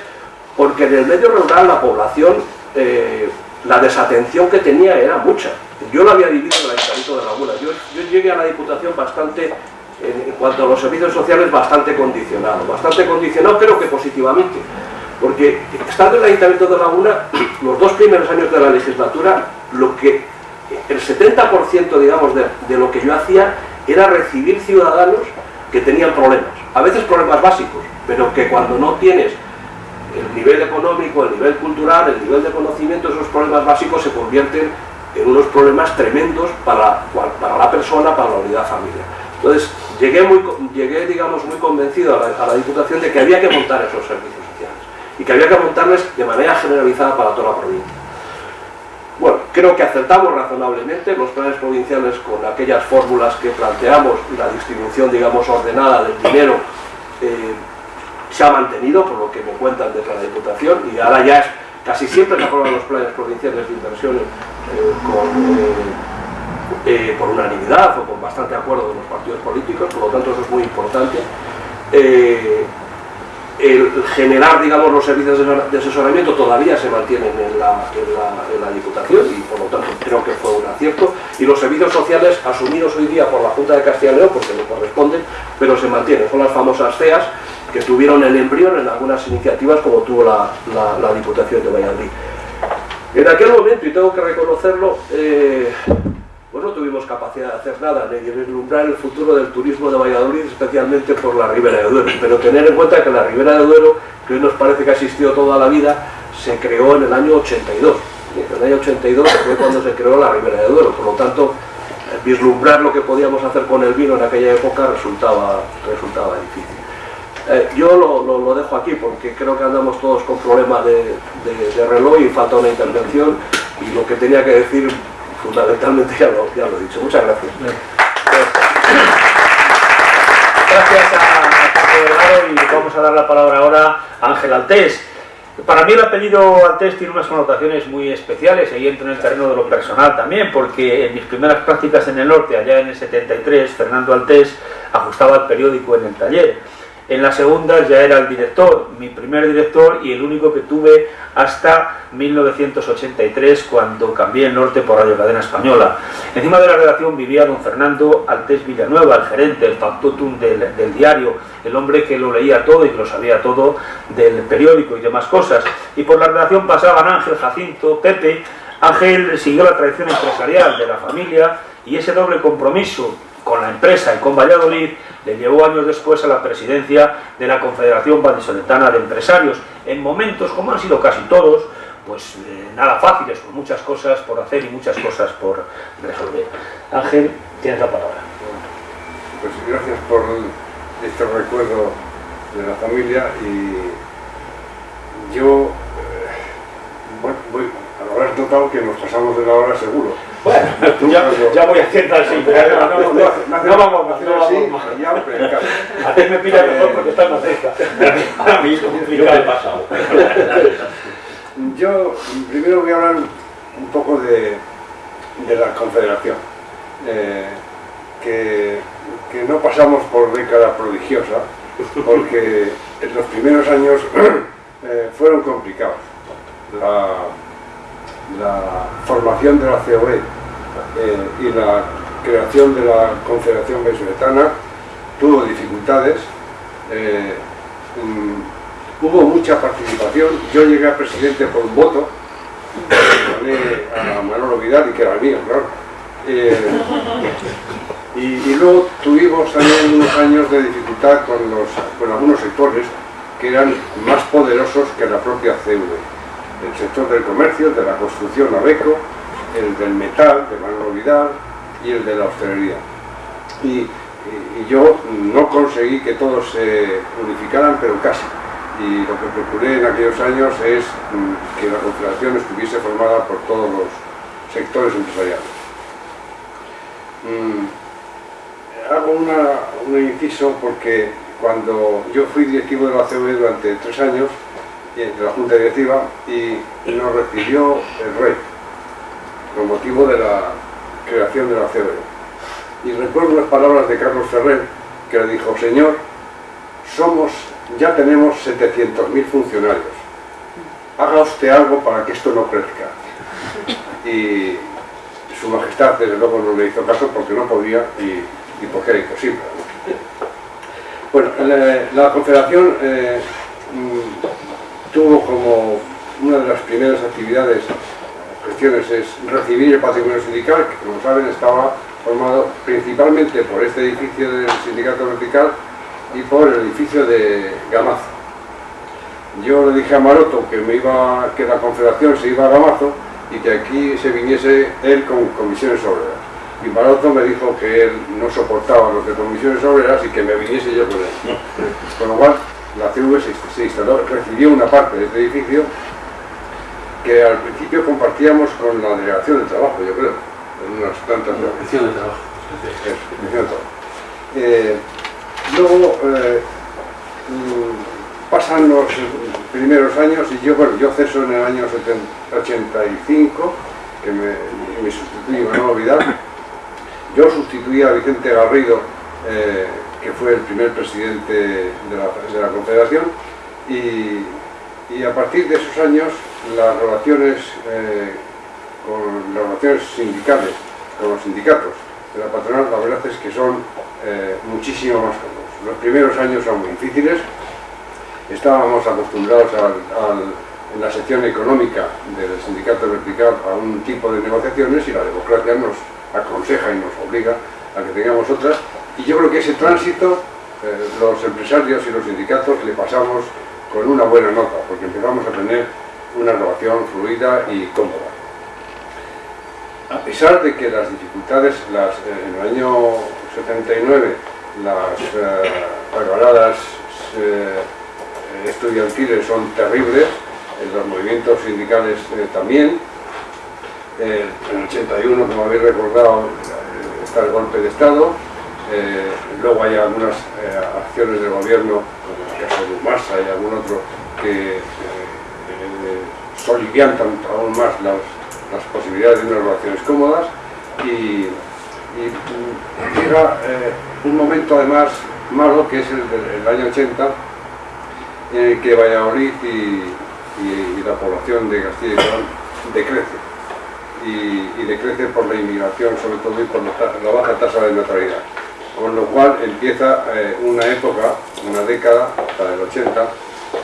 porque en el medio rural la población, eh, la desatención que tenía era mucha. Yo lo había vivido en el Ayuntamiento de Laguna. Yo, yo llegué a la Diputación bastante en cuanto a los servicios sociales bastante condicionado, bastante condicionado creo que positivamente, porque estando en el Ayuntamiento de Laguna, los dos primeros años de la legislatura, lo que el 70% digamos de, de lo que yo hacía era recibir ciudadanos que tenían problemas, a veces problemas básicos, pero que cuando no tienes el nivel económico, el nivel cultural, el nivel de conocimiento, esos problemas básicos se convierten en unos problemas tremendos para, para la persona, para la unidad familiar. Entonces, llegué, muy, llegué digamos, muy convencido a la, Diputación de que había que montar esos servicios sociales y que había que montarles de manera generalizada para toda la provincia. Bueno, creo que acertamos razonablemente los planes provinciales con aquellas fórmulas que planteamos y la distribución, digamos, ordenada del dinero eh, se ha mantenido, por lo que me cuentan desde la Diputación, y ahora ya es, casi siempre se aprueban los planes provinciales de inversiones eh, eh, por unanimidad o con bastante acuerdo de los partidos políticos, por lo tanto eso es muy importante. El generar digamos, los servicios de asesoramiento todavía se mantienen en la, en, la, Diputación y por lo tanto creo que fue un acierto y los servicios sociales asumidos hoy día por la Junta de Castilla y León porque no corresponden, pero se mantienen, son las famosas CEAS que tuvieron el embrión en algunas iniciativas como tuvo la, la Diputación de Valladolid. En aquel momento, y tengo que reconocerlo, eh, pues no tuvimos capacidad de hacer nada, ni de vislumbrar el futuro del turismo de Valladolid, especialmente por la Ribera de Duero. Pero tener en cuenta que la Ribera de Duero, que hoy nos parece que ha existido toda la vida, se creó en el año 82. En el año 82 fue cuando se creó la Ribera de Duero, por lo tanto, vislumbrar lo que podíamos hacer con el vino en aquella época resultaba, resultaba difícil. Eh, yo lo, dejo aquí porque creo que andamos todos con problemas de, reloj y falta una intervención y lo que tenía que decir fundamentalmente ya lo, ya lo he dicho. Muchas gracias. Gracias a, y vamos a dar la palabra ahora a Ángel Altés. Para mí el apellido Altés tiene unas connotaciones muy especiales, ahí entro en el terreno de lo personal también, porque en mis primeras prácticas en el norte, allá en el 73, Fernando Altés ajustaba el periódico en el taller en la segunda ya era el director, mi primer director y el único que tuve hasta 1983 cuando cambié el norte por Radio Cadena Española. Encima de la redacción vivía don Fernando Altés Villanueva, el gerente, el factotum del, del diario, el hombre que lo leía todo y que lo sabía todo del periódico y demás cosas. Y por la redacción pasaban Ángel, Jacinto, Pepe. Ángel siguió la tradición empresarial de la familia y ese doble compromiso con la empresa y con Valladolid le llevó años después a la presidencia de la Confederación Vallisoletana de Empresarios, en momentos, como han sido casi todos, pues eh, nada fáciles, con muchas cosas por hacer y muchas cosas por resolver. Ángel, tienes la palabra. Pues gracias por este recuerdo de la familia y yo, eh, bueno, voy, haber notado que nos pasamos de la hora seguro bueno, ya, ya, voy haciendo así, pero no, no, no, no, vamos no vamos más. A ti me pilla mejor porque estás más cerca. A mí yo me he pasado. Yo primero voy a hablar un poco de, de la confederación. Eh, que, que no pasamos por década prodigiosa, porque en los primeros años eh, fueron complicados. La, la formación de la COE y la creación de la Confederación Venezuelana tuvo dificultades, eh, mm, hubo mucha participación, yo llegué a presidente por un voto, a Manolo Vidal y que era mío, claro. Eh, y, luego tuvimos también unos años de dificultad con, los, con algunos sectores que eran más poderosos que la propia CUE el sector del comercio, de la construcción ABECO, el del metal, de Manolo Vidal y el de la hostelería. Y, yo no conseguí que todos se unificaran, pero casi. Y lo que procuré en aquellos años es mm, que la Confederación estuviese formada por todos los sectores empresariales. Mm, hago una, un inciso porque cuando yo fui directivo de la COE durante tres años, de la Junta Directiva y nos recibió el rey con motivo de la creación de la COE. Y recuerdo las palabras de Carlos Ferrer que le dijo, señor, somos, ya tenemos 700.000 funcionarios, haga usted algo para que esto no crezca. Y su majestad desde luego no le hizo caso porque no podía y, porque era imposible. Bueno, la, Confederación eh, tuvo como una de las primeras actividades, es recibir el patrimonio sindical, que como saben estaba formado principalmente por este edificio del sindicato vertical y por el edificio de Gamazo. Yo le dije a Maroto que, me iba, que la confederación se iba a Gamazo y que aquí se viniese él con comisiones obreras. Y Maroto me dijo que él no soportaba los de comisiones obreras y que me viniese yo con él. Con lo cual, la CV se, instaló, recibió una parte de este edificio que al principio compartíamos con la delegación de trabajo, yo creo, en unas plantas de... de trabajo. Eh, luego eh, mm, pasan los primeros años y yo, bueno, yo ceso en el año 85, que me, me sustituí Manuel Vidal. Yo sustituí a Vicente Garrido eh, que fue el primer presidente de la, Confederación, Y, y a partir de esos años las relaciones eh, con las relaciones sindicales con los sindicatos de la patronal la verdad es que son eh, muchísimo más cómodos. Los primeros años son muy difíciles, estábamos acostumbrados en la sección económica del sindicato vertical a un tipo de negociaciones y la democracia nos aconseja y nos obliga a que tengamos otras y yo creo que ese tránsito eh, los empresarios y los sindicatos le pasamos con una buena nota, porque empezamos a tener una relación fluida y cómoda. A pesar de que las dificultades, eh, en el año 79, las eh, eh, estudiantiles son terribles, los movimientos sindicales eh, también. en el 81, como habéis recordado, está el golpe de Estado, luego hay algunas acciones del gobierno caso de Massa y algún otro que eh, eh, soliviantan aún más las, posibilidades de unas relaciones cómodas y, llega eh, un momento además malo que es el del año 80 en el que Valladolid y, la población de Castilla y León decrece. Y, decrece por la inmigración sobre todo y por la baja tasa de natalidad. Con lo cual empieza eh, una época, una década, hasta el 80,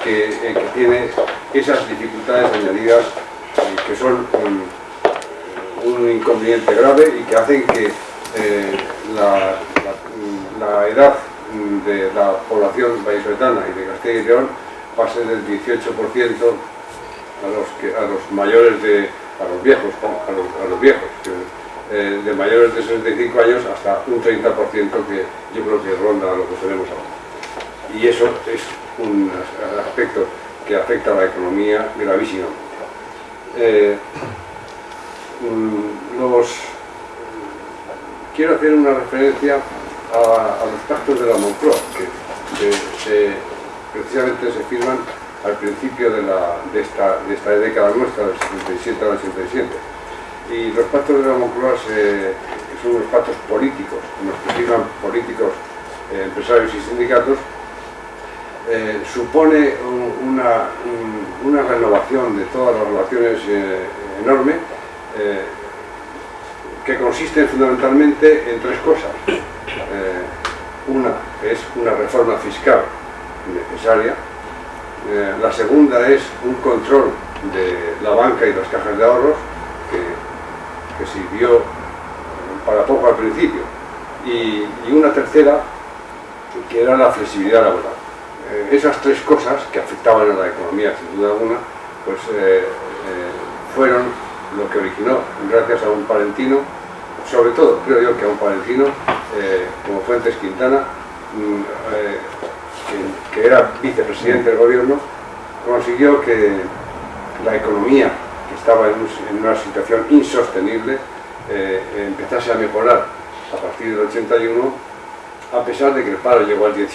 que, eh, que tiene esas dificultades añadidas eh, que son un, inconveniente grave y que hacen que la, la, edad de la población vallisoletana y de Castilla y León pase del 18% a los, a los mayores de, a los viejos, a los, viejos. Eh, de mayores de 65 años hasta un 30% que yo creo que ronda lo que tenemos ahora. Y eso es un aspecto que afecta a la economía gravísimamente. Eh, mm, los, quiero hacer una referencia a, los pactos de la Moncloa, que precisamente se firman al principio de, esta, de esta década nuestra, del 77 al 87 y los pactos de la Moncloa son unos pactos políticos, en los que firman políticos, eh, empresarios y sindicatos, eh, supone una, una, renovación de todas las relaciones eh, enorme, que consiste fundamentalmente en tres cosas. una es una reforma fiscal necesaria, la segunda es un control de la banca y las cajas de ahorros, que sirvió para poco al principio, y, una tercera, que era la flexibilidad laboral. Eh, esas tres cosas que afectaban a la economía, sin duda alguna, pues eh, eh, fueron lo que originó, gracias a un palentino, sobre todo creo yo que a un palentino, como Fuentes Quintana, mm, que, era vicepresidente del gobierno, consiguió que la economía estaba en, una situación insostenible, empezase a mejorar a partir del 81, a pesar de que el paro llegó al 17%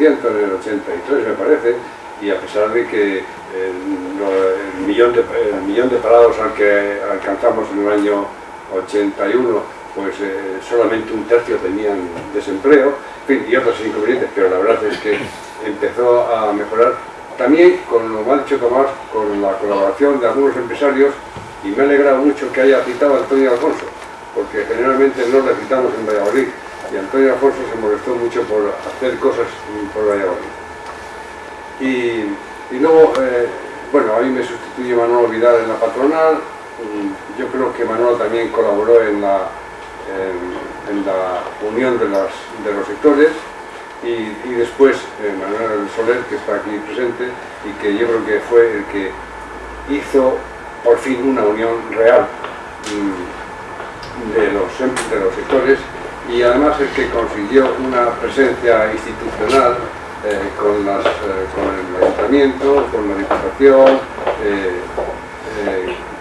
en el 83, me parece, y a pesar de que el, millón, de, parados al que alcanzamos en el año 81, pues eh, solamente un tercio tenían desempleo, y otros inconvenientes, pero la verdad es que empezó a mejorar. También, con lo mal dicho Tomás, con la colaboración de algunos empresarios, y me ha alegrado mucho que haya citado a Antonio Alfonso, porque generalmente no le citamos en Valladolid, y Antonio Alfonso se molestó mucho por hacer cosas por Valladolid. Y, luego, eh, bueno, a mí me sustituye Manuel Vidal en la patronal, yo creo que Manuel también colaboró en la, en, la unión de, las, de los sectores, y, después eh, Manuel Soler, que está aquí presente y que yo creo que fue el que hizo por fin una unión real mm, de, los, de los sectores y además el que consiguió una presencia institucional eh, con, las, eh, con, el ayuntamiento, con la diputación,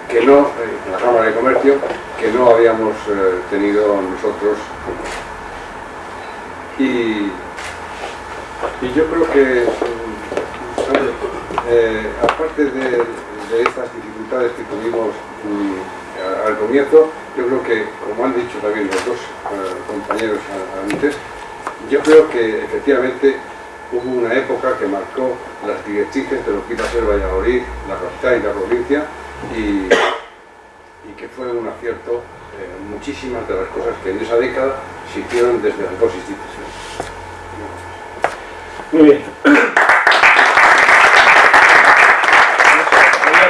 que no, la Cámara de Comercio, que no habíamos tenido nosotros. Y, y yo creo que, eh, aparte de, estas dificultades que tuvimos mm, al comienzo, yo creo que, como han dicho también los dos eh, compañeros antes, yo creo que efectivamente hubo una época que marcó las directrices de lo que iba a ser Valladolid, la capital y la provincia, y, que fue un acierto muchísimas de las cosas que en esa década se hicieron desde las dos instituciones. Muy bien.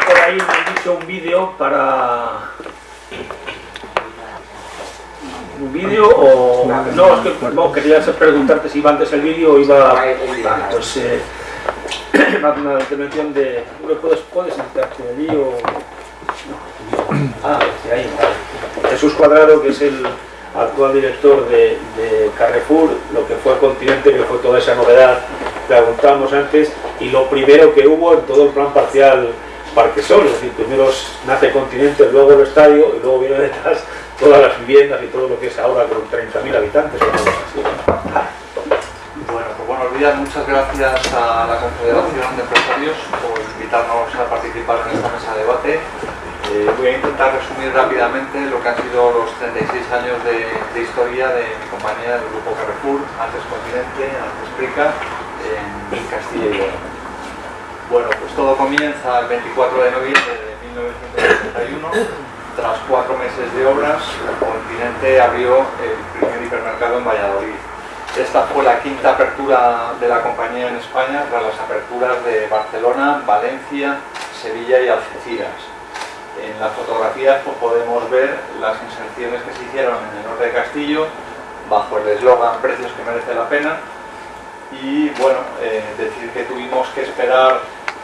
Por ahí me dicho un vídeo para un vídeo o no, es que no, quería preguntarte si iba antes el vídeo o iba pues eh, una intervención de puedes, puedes sentarte allí o ah, sí, ahí, Jesús Cuadrado que es el actual director de, Carrefour, lo que fue Continente, que fue toda esa novedad. Que preguntábamos antes, y lo primero que hubo en todo el plan parcial Parque Sol, es decir, primero nace Continente, luego el estadio, y luego viene detrás todas las viviendas y todo lo que es ahora con 30.000 habitantes. Bueno, pues buenos días, muchas gracias a la Confederación de Empresarios por invitarnos a participar en esta mesa de debate. Eh, voy a intentar resumir rápidamente lo que han sido los 36 años de, historia de mi compañía del Grupo Carrefour, antes Continente, antes Prica, en Castilla y León. Bueno, pues todo comienza el 24 de noviembre de 1971 tras cuatro meses de obras, el continente abrió el primer hipermercado en Valladolid. Esta fue la quinta apertura de la compañía en España tras las aperturas de Barcelona, Valencia, Sevilla y Algeciras. En las fotografías pues, podemos ver las inserciones que se hicieron en el norte de Castillo bajo el eslogan Precios que merece la pena y bueno, eh, decir que tuvimos que esperar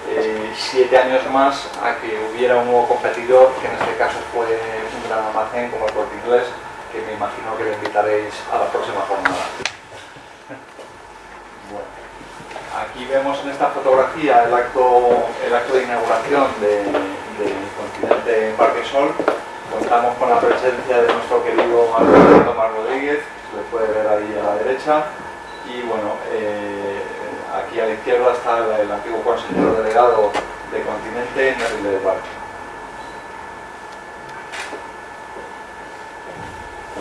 eh, siete años más a que hubiera un nuevo competidor, que en este caso fue un gran almacén como el Corte Inglés, que me imagino que le invitaréis a la próxima jornada. Bueno, aquí vemos en esta fotografía el acto, el acto de inauguración del continente en Parquesol. Contamos con la presencia de nuestro querido Alberto Tomás Rodríguez, se le puede ver ahí a la derecha. Y bueno, eh, Aquí a la izquierda está el, antiguo consejero delegado de Continente, Nerrile de Parque.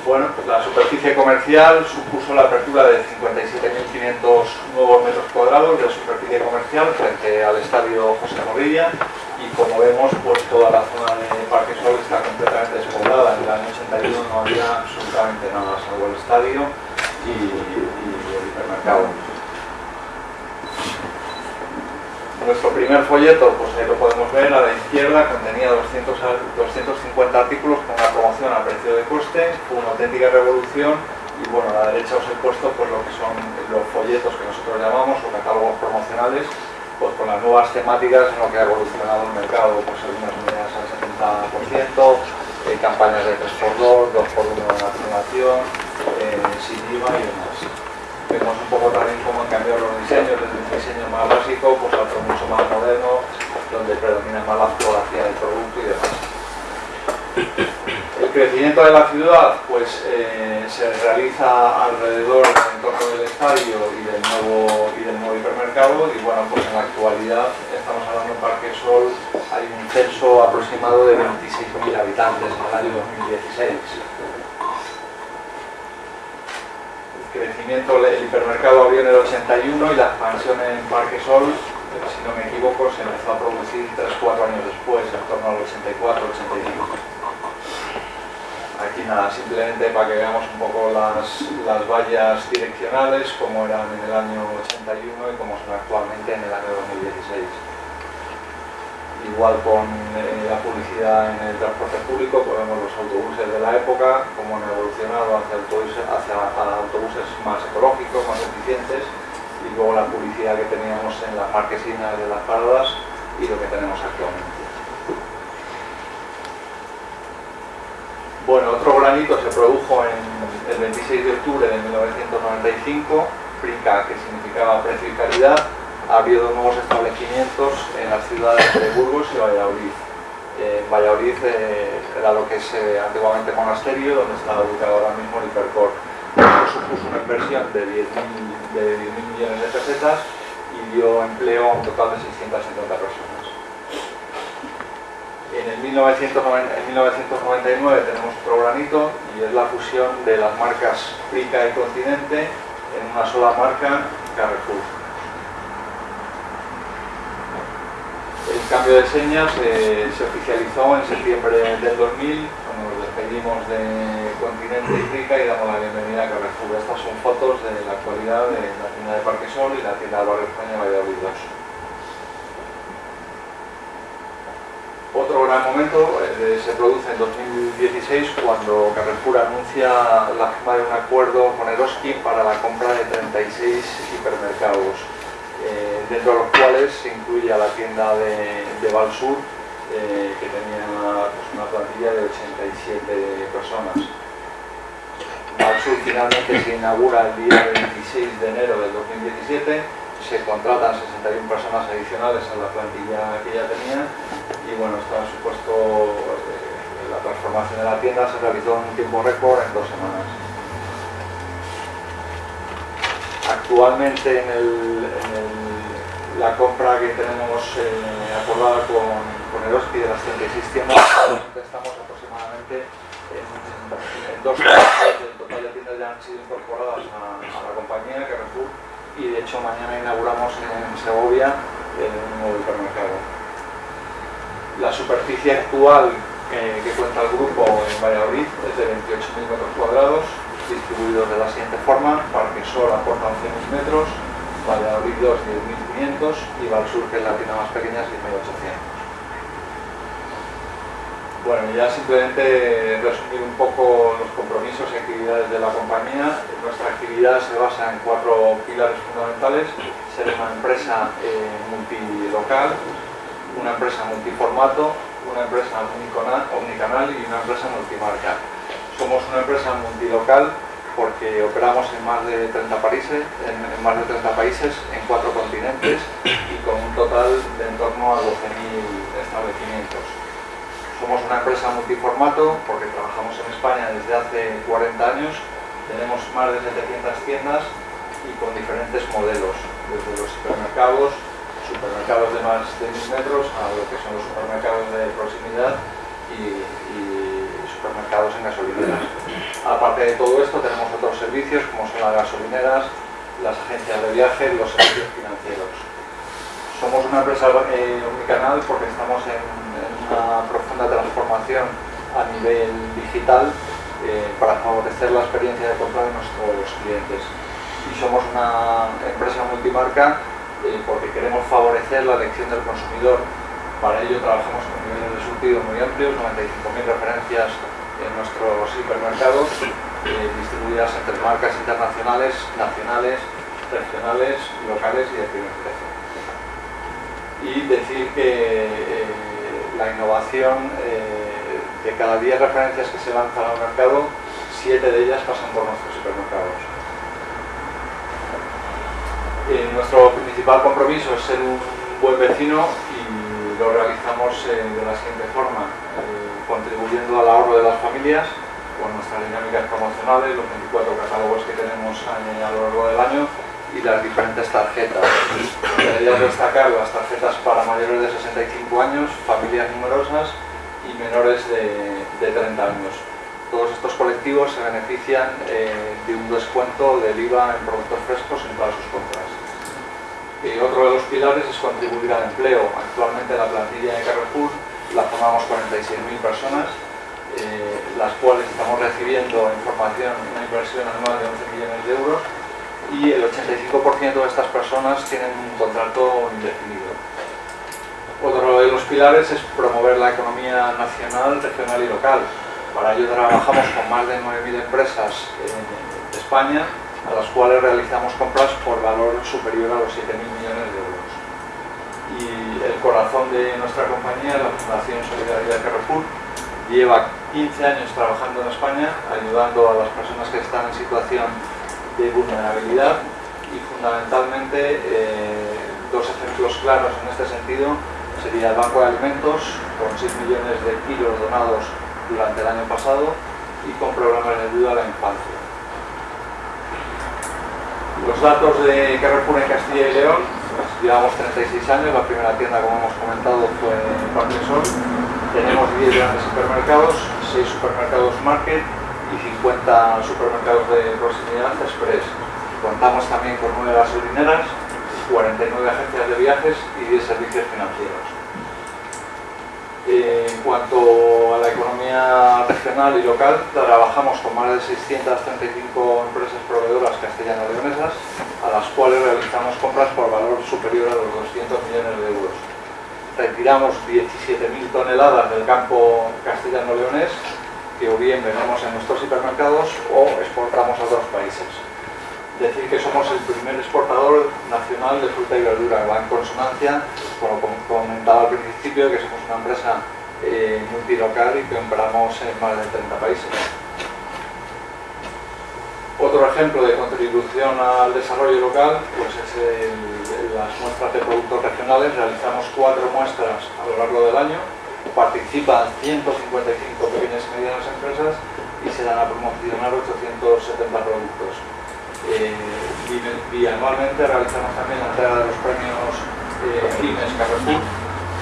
Bueno, pues la superficie comercial supuso la apertura de 57.500 nuevos metros cuadrados de superficie comercial frente al estadio José Morilla y como vemos, pues toda la zona de Parque Sol está completamente despoblada. En el año 81 no había absolutamente nada salvo el estadio y el hipermercado. Nuestro primer folleto, pues ahí lo podemos ver, a la izquierda contenía 200, 250 artículos con una promoción a precio de coste, fue una auténtica revolución y bueno, a la derecha os he puesto pues lo que son los folletos que nosotros llamamos o catálogos promocionales, pues con las nuevas temáticas en lo que ha evolucionado el mercado, pues algunas unidades al 70%, eh, campañas de 3x2, 2x1 de nacionalización, eh, sin IVA y demás. Vemos un poco también cómo han cambiado los diseños, desde un diseño más básico pues a otro mucho más moderno, donde predomina más la fotografía del producto y demás. El crecimiento de la ciudad pues, eh, se realiza alrededor del entorno del estadio y del, nuevo, y del nuevo hipermercado y bueno, pues en la actualidad estamos hablando en Parque Sol, hay un censo aproximado de 26.000 habitantes en el año 2016 el hipermercado abrió en el 81 y la expansión en Parque Sol, si no me equivoco, se empezó a producir 3-4 años después, en torno al 84-85. Aquí nada, simplemente para que veamos un poco las, las vallas direccionales, como eran en el año 81 y como son actualmente en el año 2016 igual con eh, la publicidad en el transporte público, podemos los autobuses de la época, cómo han evolucionado hacia autobuses, más ecológicos, más eficientes, y luego la publicidad que teníamos en las marquesinas de las paradas y lo que tenemos actualmente. Bueno, otro granito se produjo el 26 de octubre de 1995, PRICA, que significaba precio y calidad, ha habido nuevos establecimientos en las ciudades de Burgos y Valladolid. Eh, Valladolid eh, era lo que es eh, antiguamente monasterio, donde está ubicado ahora mismo el Hipercor. supuso una inversión de 10.000 millones de pesetas y dio empleo a un total de 670 personas. En, el 1999 tenemos otro granito y es la fusión de las marcas Prica y Continente en una sola marca, Carrefour cambio de señas eh, se oficializó en septiembre del 2000, cuando nos despedimos de Continente y y damos la bienvenida a Carrefour. Estas son fotos de la actualidad de la tienda de Parque Sol y la tienda de Barrio España Valladolid 2. Otro gran momento eh, se produce en 2016 cuando Carrefour anuncia la firma de un acuerdo con Eroski para la compra de 36 hipermercados, eh, dentro de los cuales se incluye a la tienda de, de Valsur, eh, que tenía pues, una plantilla de 87 personas. Valsur finalmente se inaugura el día 26 de enero del 2017 se contratan 61 personas adicionales a la plantilla que ya tenía y bueno, esto ha supuesto eh, la transformación de la tienda se realizó en un tiempo récord en dos semanas. Actualmente en, la compra que tenemos eh, acordada con, con Eroski de las 36 tiendas, estamos aproximadamente en, dos el total de tiendas ya han sido incorporadas a, la compañía Carrefour y de hecho mañana inauguramos en Segovia un nuevo hipermercado. La superficie actual eh, que cuenta el grupo en Valladolid es de 28.000 metros cuadrados, distribuidos de la siguiente forma, Parque Sol aporta 11.000 metros, Valladolid 2 10.500 y Valsur, que es la tienda más pequeña, 6.800. Bueno, ya simplemente resumir un poco los compromisos y actividades de la compañía. Nuestra actividad se basa en cuatro pilares fundamentales. Ser una empresa eh, multilocal, una empresa multiformato, una empresa omnicanal y una empresa multimarca. Somos una empresa multilocal porque operamos en más de 30 países, en, más de 30 países, en cuatro continentes y con un total de en torno a 12.000 establecimientos. Somos una empresa multiformato porque trabajamos en España desde hace 40 años, tenemos más de 700 tiendas y con diferentes modelos, desde los supermercados, supermercados de más de 1000 metros a lo que son los supermercados de proximidad y, supermercados en gasolineras. Aparte de todo esto tenemos otros servicios como son las gasolineras, las agencias de viaje, los servicios financieros. Somos una empresa eh, omnicanal porque estamos en una profunda transformación a nivel digital eh, para favorecer la experiencia de compra de nuestros clientes. Y somos una empresa multimarca eh, porque queremos favorecer la elección del consumidor. Para ello trabajamos con niveles de surtido muy amplios, 95.000 referencias en nuestros hipermercados, eh, distribuidas entre marcas internacionales, nacionales, regionales, locales y de primer precio. Y decir que la innovación, eh, de cada 10 referencias que se lanzan al mercado, 7 de ellas pasan por nuestros supermercados. Eh, nuestro principal compromiso es ser un buen vecino y lo realizamos eh, de la siguiente forma, contribuyendo al ahorro de las familias con nuestras dinámicas promocionales, los 24 catálogos que tenemos a lo largo del año y las diferentes tarjetas. Debería destacar las tarjetas para mayores de 65 años, familias numerosas y menores de, 30 años. Todos estos colectivos se benefician eh, de un descuento del IVA en productos frescos en todas sus compras. Y otro de los pilares es contribuir al empleo. Actualmente la plantilla de Carrefour la formamos 46.000 personas, eh, las cuales estamos recibiendo información, una inversión anual de 11 millones de euros y el 85% de estas personas tienen un contrato indefinido. Otro de los pilares es promover la economía nacional, regional y local. Para ello trabajamos con más de 9.000 empresas en España, a las cuales realizamos compras por valor superior a los 7.000 millones de euros. El corazón de nuestra compañía, la Fundación Solidaridad Carrefour, lleva 15 años trabajando en España, ayudando a las personas que están en situación de vulnerabilidad y fundamentalmente eh, dos ejemplos claros en este sentido sería el Banco de Alimentos con 6 millones de kilos donados durante el año pasado y con programas de ayuda a la infancia. Los datos de Carrefour en Castilla y León, llevamos 36 años, la primera tienda como hemos comentado fue Parque Sol, tenemos 10 grandes supermercados, 6 supermercados Market y 50 supermercados de proximidad express. Contamos también con 9 gasolineras, 49 agencias de viajes y 10 servicios financieros. En cuanto a la economía regional y local, trabajamos con más de 635 empresas proveedoras castellano-leonesas, a las cuales realizamos compras por valor superior a los 200 millones de euros. Retiramos 17.000 toneladas del campo castellano-leonés, que o bien vendemos en nuestros hipermercados o exportamos a otros países decir que somos el primer exportador nacional de fruta y verdura, va en consonancia, como comentaba al principio, que somos una empresa eh, multilocal y que operamos en más de 30 países. Otro ejemplo de contribución al desarrollo local pues es las muestras de productos regionales. Realizamos cuatro muestras a lo largo del año. Participan 155 pequeñas y medianas empresas y se dan a promocionar 870 productos. Eh, bianualmente realizamos también la entrega de los premios eh, Carrefour.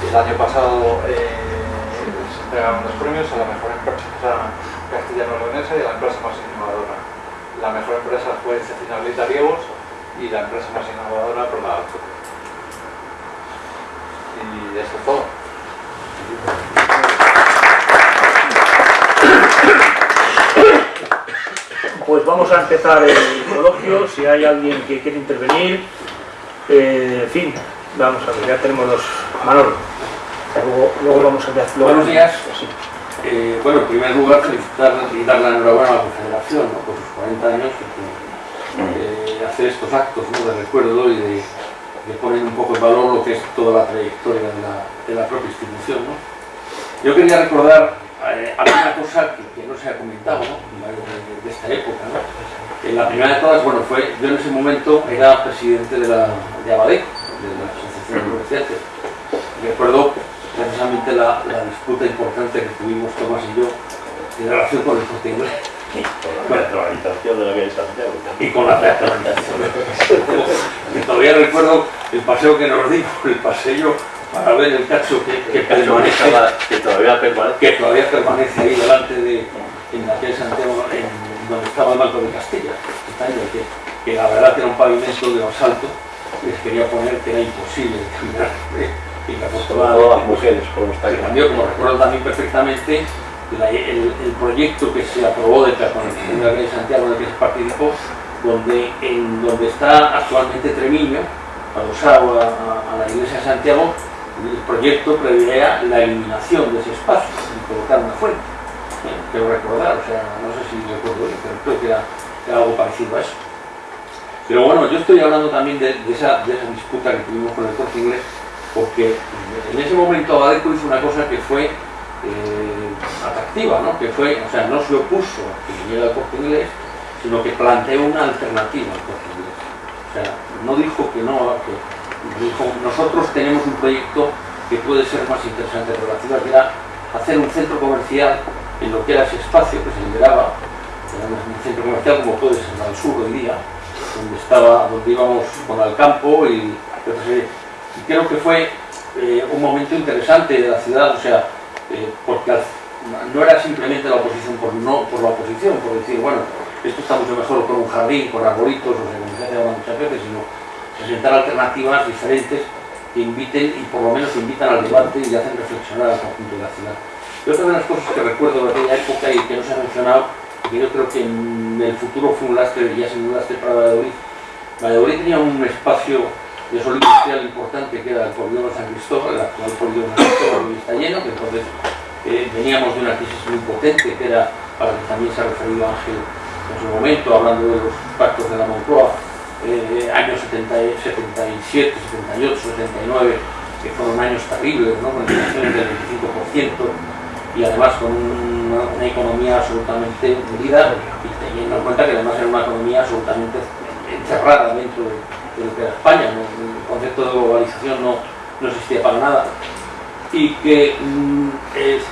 El año pasado eh, se entregaron los premios a la mejor empresa castellano-leonesa y a la empresa más innovadora. La mejor empresa fue Cecina Riegos y la empresa más innovadora por la. Y esto es todo. Pues vamos a empezar el coloquio, si hay alguien que quiere intervenir. Eh, en fin, vamos a ver, ya tenemos los... Manolo, luego, vamos a ver... Buenos días. Eh, bueno, en primer lugar, felicitar y dar la enhorabuena a la Confederación por sus 40 años, porque eh, hacer estos actos de recuerdo y de, poner un poco en valor lo que es toda la trayectoria de la, propia institución. Yo quería recordar eh, alguna cosa que, no se ha comentado de, esta época. En la primera de todas, bueno, fue, yo en ese momento era presidente de, la, de ABADEC, de la Asociación de Comerciantes. Recuerdo precisamente la, disputa importante que tuvimos Tomás y yo en relación con el corte inglés. Con la teatralización de la vía de Santiago. Y con la teatralización. y todavía recuerdo el paseo que nos dimos, el paseo para ver el cacho que, que, permanece, que, todavía permanece. que todavía permanece ahí delante de en la calle Santiago, en donde estaba el Banco de Castilla, que, que la verdad que era un pavimento de asalto, les quería poner que era imposible caminar. Y que todas las mujeres, como está cambió, como recuerdo también perfectamente, el, el, proyecto que se aprobó de la de la calle Santiago en el que se participó, donde, en, donde está actualmente Tremiño, adosado a, a, a la iglesia de Santiago, el proyecto preveía la eliminación de ese espacio y colocar una fuente. quiero recordar, o sea, no sé si recuerdo bien, pero creo que era, algo parecido a eso. Pero bueno, yo estoy hablando también de, esa, disputa que tuvimos con el corte inglés, porque en ese momento Abadeco hizo una cosa que fue eh, atractiva, ¿no? que fue, o sea, no se opuso a que viniera el corte inglés, sino que planteó una alternativa al corte inglés. O sea, no dijo que no, que nosotros tenemos un proyecto que puede ser más interesante ciudad, que era hacer un centro comercial en lo que era ese espacio que se liberaba, era un centro comercial como puede ser al sur hoy día, donde estaba, donde íbamos con el campo y, creo que fue eh, un momento interesante de la ciudad, o sea, eh, porque no era simplemente la oposición por, la oposición, por decir, bueno, esto está mucho mejor con un jardín, con arbolitos, o sea, como se hace muchas veces, sino presentar alternativas diferentes que inviten y por lo menos invitan al debate y hacen reflexionar al conjunto de la ciudad. Y otra de las cosas que recuerdo de aquella época y que no se ha mencionado, y yo creo que en el futuro fue un lastre, ya sin un lastre para Valladolid, Valladolid tenía un espacio de sol industrial importante que era el polígono San Cristóbal, el actual polígono San Cristóbal hoy está lleno, que entonces eh, veníamos de una crisis muy potente, que era a la que también se ha referido Ángel en su momento, hablando de los pactos de la Moncloa, eh, años 77, 78, 79, que fueron años terribles, ¿no? con inflaciones del 25% y además con una, economía absolutamente hundida y teniendo en cuenta que además era una economía absolutamente encerrada dentro de, lo que era España, el concepto de globalización no, no existía para nada y que mm, es,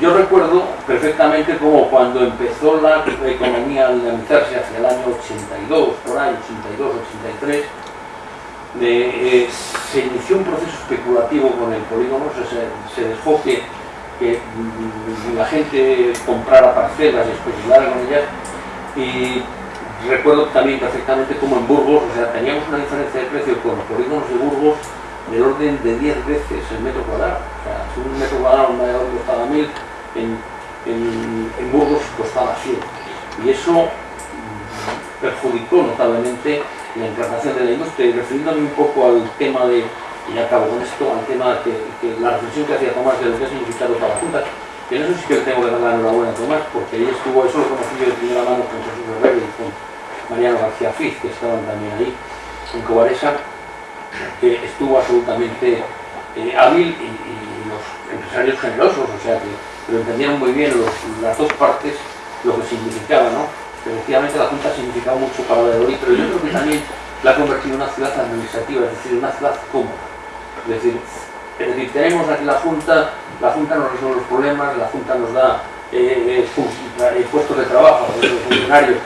yo recuerdo perfectamente como cuando empezó la economía a dinamizarse hacia el año 82, por ahí, 82, 83, eh, se inició un proceso especulativo con el polígono, se, dejó que, mm, la gente comprara parcelas y especulara con ellas. Y recuerdo también perfectamente como en Burgos, o sea, teníamos una diferencia de precio con los polígonos de Burgos del orden de 10 veces el metro cuadrado. O sea, si un metro cuadrado en Valladolid costaba 1000, en, en, en Burgos costaba 100. Y eso perjudicó notablemente la implantación de la industria. Y refiriéndome un poco al tema de, y acabo con esto, al tema que, la reflexión que hacía Tomás de lo que ha significado para la Junta, que en eso sí que le tengo que dar la enhorabuena a Tomás, porque ahí estuvo, eso lo conocí yo de primera mano con Jesús Herrero y con Mariano García Fiz, que estaban también ahí en Cobaresa, que estuvo absolutamente eh, hábil y, los empresarios generosos, o sea que lo entendieron muy bien las dos partes lo que significaba, ¿no? Efectivamente la Junta ha significado mucho para Valladolid, pero yo creo que también la ha convertido en una ciudad administrativa, es decir, una ciudad cómoda. Es decir, es decir, tenemos aquí la Junta, la Junta nos resuelve los problemas, la Junta nos da eh, eh, puestos de trabajo a los funcionarios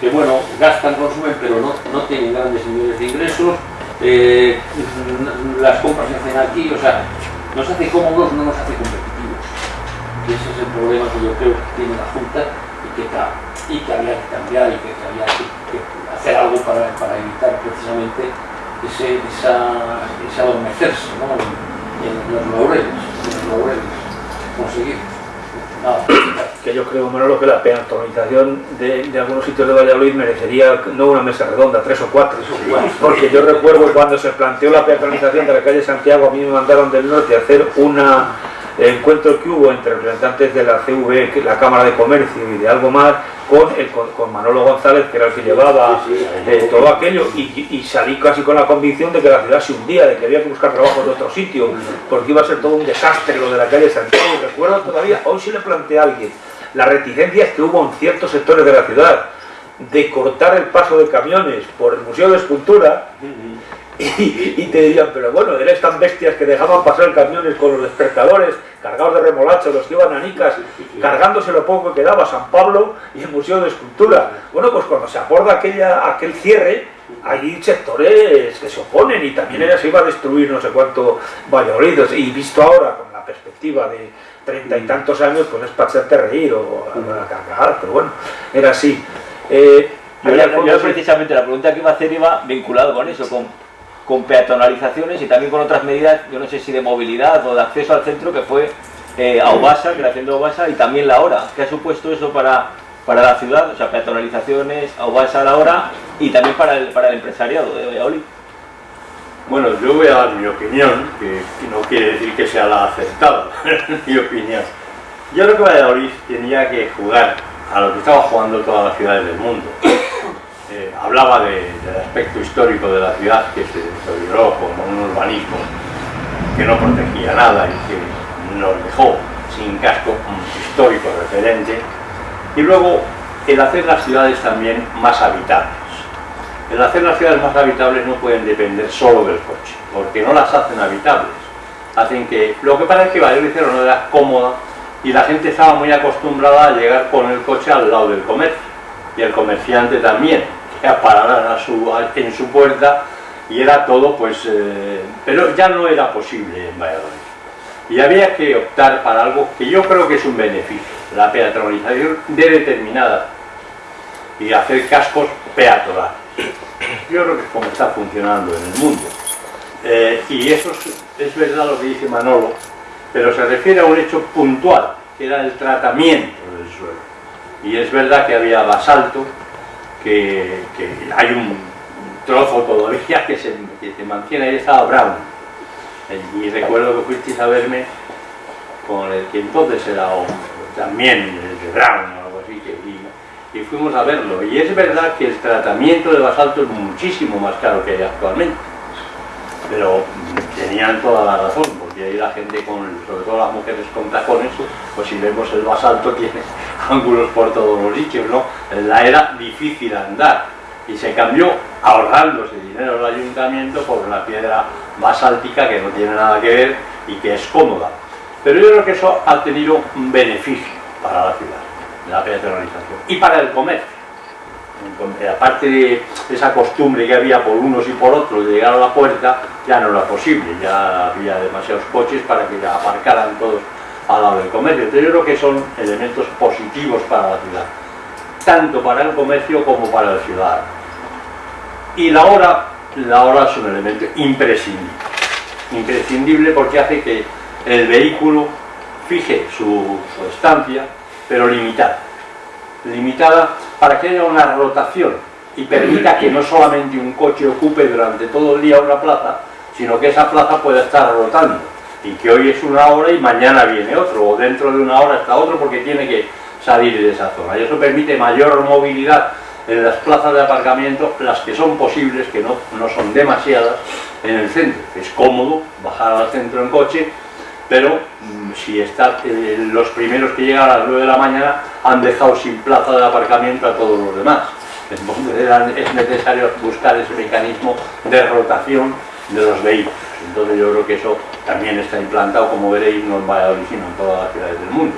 que, bueno, gastan, consumen, pero no, no tienen grandes niveles de ingresos, eh, las compras se hacen aquí, o sea, nos hace cómodos, no nos hace competitivos. Y ese es el problema que yo creo que tiene la Junta y que, y que había que cambiar y que, que había que, que, hacer algo para, para evitar precisamente ese, esa, ese adormecerse ¿no? en, en, los laureles, en los laureles, conseguir. Nada, que yo creo, Manolo, que la peatonalización de, de, algunos sitios de Valladolid merecería no una mesa redonda, tres o cuatro. Porque yo recuerdo cuando se planteó la peatonalización de la calle Santiago, a mí me mandaron del norte a hacer una encuentro que hubo entre representantes de la CV, la Cámara de Comercio y de algo más, con, el, con, con Manolo González, que era el que llevaba eh, todo aquello, y, y, salí casi con la convicción de que la ciudad se hundía, de que había que buscar trabajo en otro sitio, porque iba a ser todo un desastre lo de la calle Santiago. Recuerdo todavía, hoy sí le planteé a alguien, las reticencias que hubo en ciertos sectores de la ciudad de cortar el paso de camiones por el Museo de Escultura, y, y, te dirían, pero bueno, eres tan bestias que dejaban pasar camiones con los despertadores cargados de remolacho, los que iban a Nicas, cargándose lo poco que daba San Pablo y el Museo de Escultura. Bueno, pues cuando se aborda aquella, aquel cierre, hay sectores que se oponen y también ella se iba a destruir no sé cuánto Valladolid. Y visto ahora con la perspectiva de treinta y tantos años, pues es para hacerte reír o a cargar, pero bueno, era así. Eh, yo, yo precisamente la pregunta que iba a hacer iba vinculado con eso, con con peatonalizaciones y también con otras medidas, yo no sé si de movilidad o de acceso al centro, que fue eh, Aubasa, creación de Aubasa, y también la hora. ¿Qué ha supuesto eso para, para la ciudad? O sea, peatonalizaciones, Aubasa a la hora y también para el, para el empresariado de Valladolid. Bueno, yo voy a dar mi opinión, que no quiere decir que sea la aceptada, mi opinión. Yo creo que Valladolid tenía que jugar a lo que estaba jugando todas las ciudades del mundo. Eh, hablaba de, del aspecto histórico de la ciudad que se deterioró como un urbanismo que no protegía nada y que nos dejó sin casco histórico referente. Y luego el hacer las ciudades también más habitables el hacer las ciudades más habitables no pueden depender solo del coche porque no las hacen habitables hacen que lo que pasa es que Valladolid no era cómoda y la gente estaba muy acostumbrada a llegar con el coche al lado del comercio y el comerciante también, que pararan a su, en su puerta y era todo pues... Eh, pero ya no era posible en Valladolid. Y había que optar para algo que yo creo que es un beneficio, la peatonalización de determinada y hacer cascos peatonales. Yo creo que es como está funcionando en el mundo. Eh, y eso es, verdad lo que dice Manolo, pero se refiere a un hecho puntual, que era el tratamiento del suelo y es verdad que había basalto, que, hay un trozo todavía que se, que se mantiene, ahí estaba Brown. Y recuerdo que fuisteis a verme con el que entonces era también el de Brown o algo así, que, y, fuimos a verlo. Y es verdad que el tratamiento de basalto es muchísimo más caro que hay actualmente. Pero tenían toda la razón, porque ahí la gente, con, sobre todo las mujeres con tacones, pues si vemos el basalto tiene ángulos por todos los sitios, ¿no? La era difícil andar y se cambió ahorrándose dinero el ayuntamiento por la piedra basáltica que no tiene nada que ver y que es cómoda. Pero yo creo que eso ha tenido un beneficio para la ciudad, la peatonalización, y para el comercio. Aparte de esa costumbre que había por unos y por otros de llegar a la puerta, ya no era posible, ya había demasiados coches para que aparcaran todos al lado del comercio. Entonces yo creo que son elementos positivos para la ciudad, tanto para el comercio como para el ciudadano. Y la hora, la hora es un elemento imprescindible. imprescindible porque hace que el vehículo fije su, su estancia, pero limitada. Limitada para que haya una rotación y permita que no solamente un coche ocupe durante todo el día una plaza, sino que esa plaza pueda estar rotando y que hoy es una hora y mañana viene otro, o dentro de una hora está otro porque tiene que salir de esa zona. Y eso permite mayor movilidad en las plazas de aparcamiento, las que son posibles, que no, no son demasiadas, en el centro. Es cómodo bajar al centro en coche, pero mm, si está, eh, los primeros que llegan a las 9 de la mañana han dejado sin plaza de aparcamiento a todos los demás. Entonces es necesario buscar ese mecanismo de rotación de los vehículos. Entonces yo creo que eso también está implantado, como veréis, no en Valladolid, sino en todas las ciudades del mundo.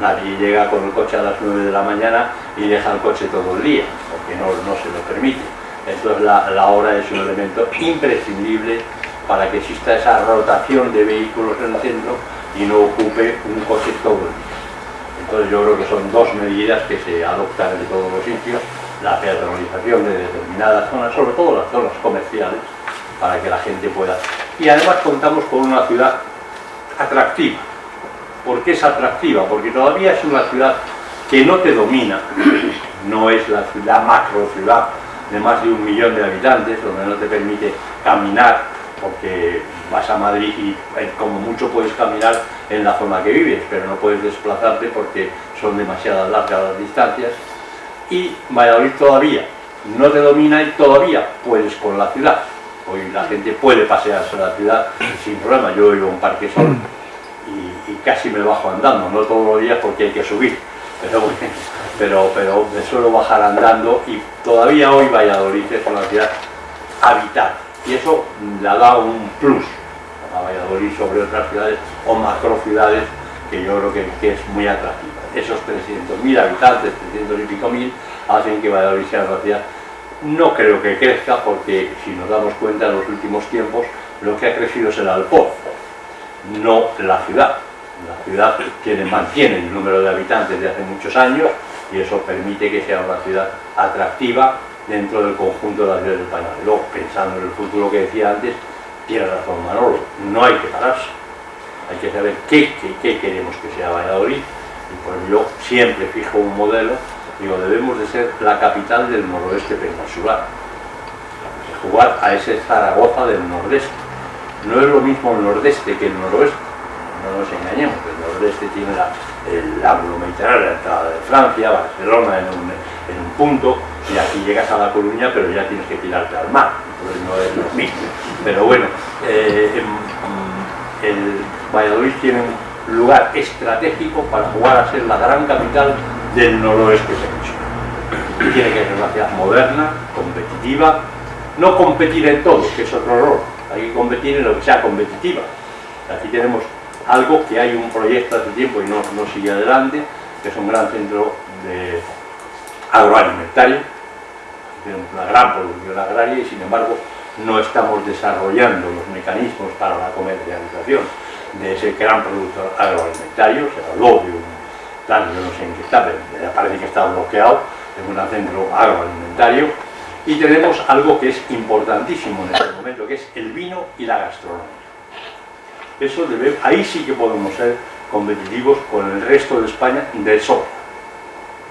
Nadie llega con el coche a las 9 de la mañana y deja el coche todo el día, porque no, no se lo permite. Entonces la, la hora es un elemento imprescindible para que exista esa rotación de vehículos en el centro y no ocupe un coche todo. Entonces yo creo que son dos medidas que se adoptan en todos los sitios, la peatonalización de determinadas zonas, sobre todo las zonas comerciales, para que la gente pueda... Y además contamos con una ciudad atractiva. ¿Por qué es atractiva? Porque todavía es una ciudad que no te domina, no es la ciudad macro ciudad de más de un millón de habitantes, donde no te permite caminar, porque vas a Madrid y eh, como mucho puedes caminar en la zona que vives, pero no puedes desplazarte porque son demasiadas largas las distancias. Y Valladolid todavía no te domina y todavía puedes con la ciudad. Hoy la gente puede pasearse a la ciudad sin problema. Yo vivo en un parque sol y, y casi me bajo andando, no todos los días porque hay que subir, pero, pero, pero me suelo bajar andando y todavía hoy Valladolid es una ciudad habitada y eso le da un plus a Valladolid sobre otras ciudades o macro ciudades que yo creo que, es muy atractiva. Esos 300.000 habitantes, 300 y pico mil, hacen que Valladolid sea una ciudad no creo que crezca porque si nos damos cuenta en los últimos tiempos lo que ha crecido es el alpoz, no la ciudad. La ciudad tiene, mantiene el número de habitantes de hace muchos años y eso permite que sea una ciudad atractiva dentro del conjunto de las ciudades españolas. Luego, pensando en el futuro que decía antes, tiene razón Manolo, no hay que pararse. Hay que saber qué, qué- qué queremos que sea Valladolid. Y pues yo siempre fijo un modelo, digo, debemos de ser la capital del noroeste peninsular. Jugar a ese Zaragoza del nordeste. No es lo mismo el nordeste que el noroeste. No nos engañemos, el nordeste tiene la, el ángulo mediterráneo, la entrada de Francia, Barcelona en un, en un punto, y aquí llegas a La Coruña, pero ya tienes que tirarte al mar, entonces no es lo mismo. Pero bueno, eh, el Valladolid tiene un lugar estratégico para jugar a ser la gran capital del noroeste. Tiene que ser una ciudad moderna, competitiva, no competir en todo, que es otro error, hay que competir en lo que sea competitiva. Aquí tenemos algo que hay un proyecto hace tiempo y no, no sigue adelante, que es un gran centro de agroalimentario, tenemos una gran producción agraria y sin embargo no estamos desarrollando los mecanismos para la comercialización de ese gran producto agroalimentario, se habló de un yo no sé en qué está, pero parece que está bloqueado, es un centro agroalimentario, y tenemos algo que es importantísimo en este momento, que es el vino y la gastronomía. Eso debe, ahí sí que podemos ser competitivos con el resto de España de sobra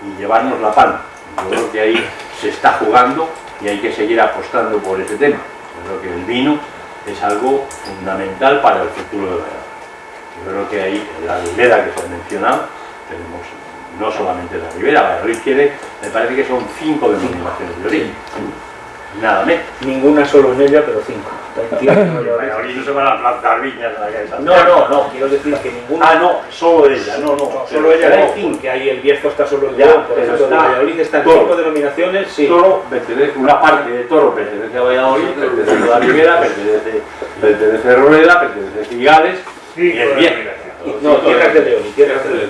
y llevarnos la palma. Yo creo que ahí se está jugando y hay que seguir apostando por ese tema. Yo creo que el vino es algo fundamental para el futuro de Valladolid. Yo creo que ahí la ribera que se ha mencionado, tenemos no solamente la ribera, Valladolid tiene, me parece que son cinco denominaciones de origen. Nada menos. Ninguna solo en ella, pero cinco. Valladolid no se van a plantar viñas en la calle No, no, no, quiero decir que ninguna. Ah, no, solo ella, no, no. Solo ella hay cinco, que hay el Bierzo está solo en León, por ejemplo, está Valladolid están todo. cinco denominaciones, sí. Toro pertenece, una parte de Toro pertenece a Valladolid, pertenece a la Ribera, pertenece, pertenece a Rueda, pertenece a Cigales y el Viejo. No, tierras de León, tierras de León.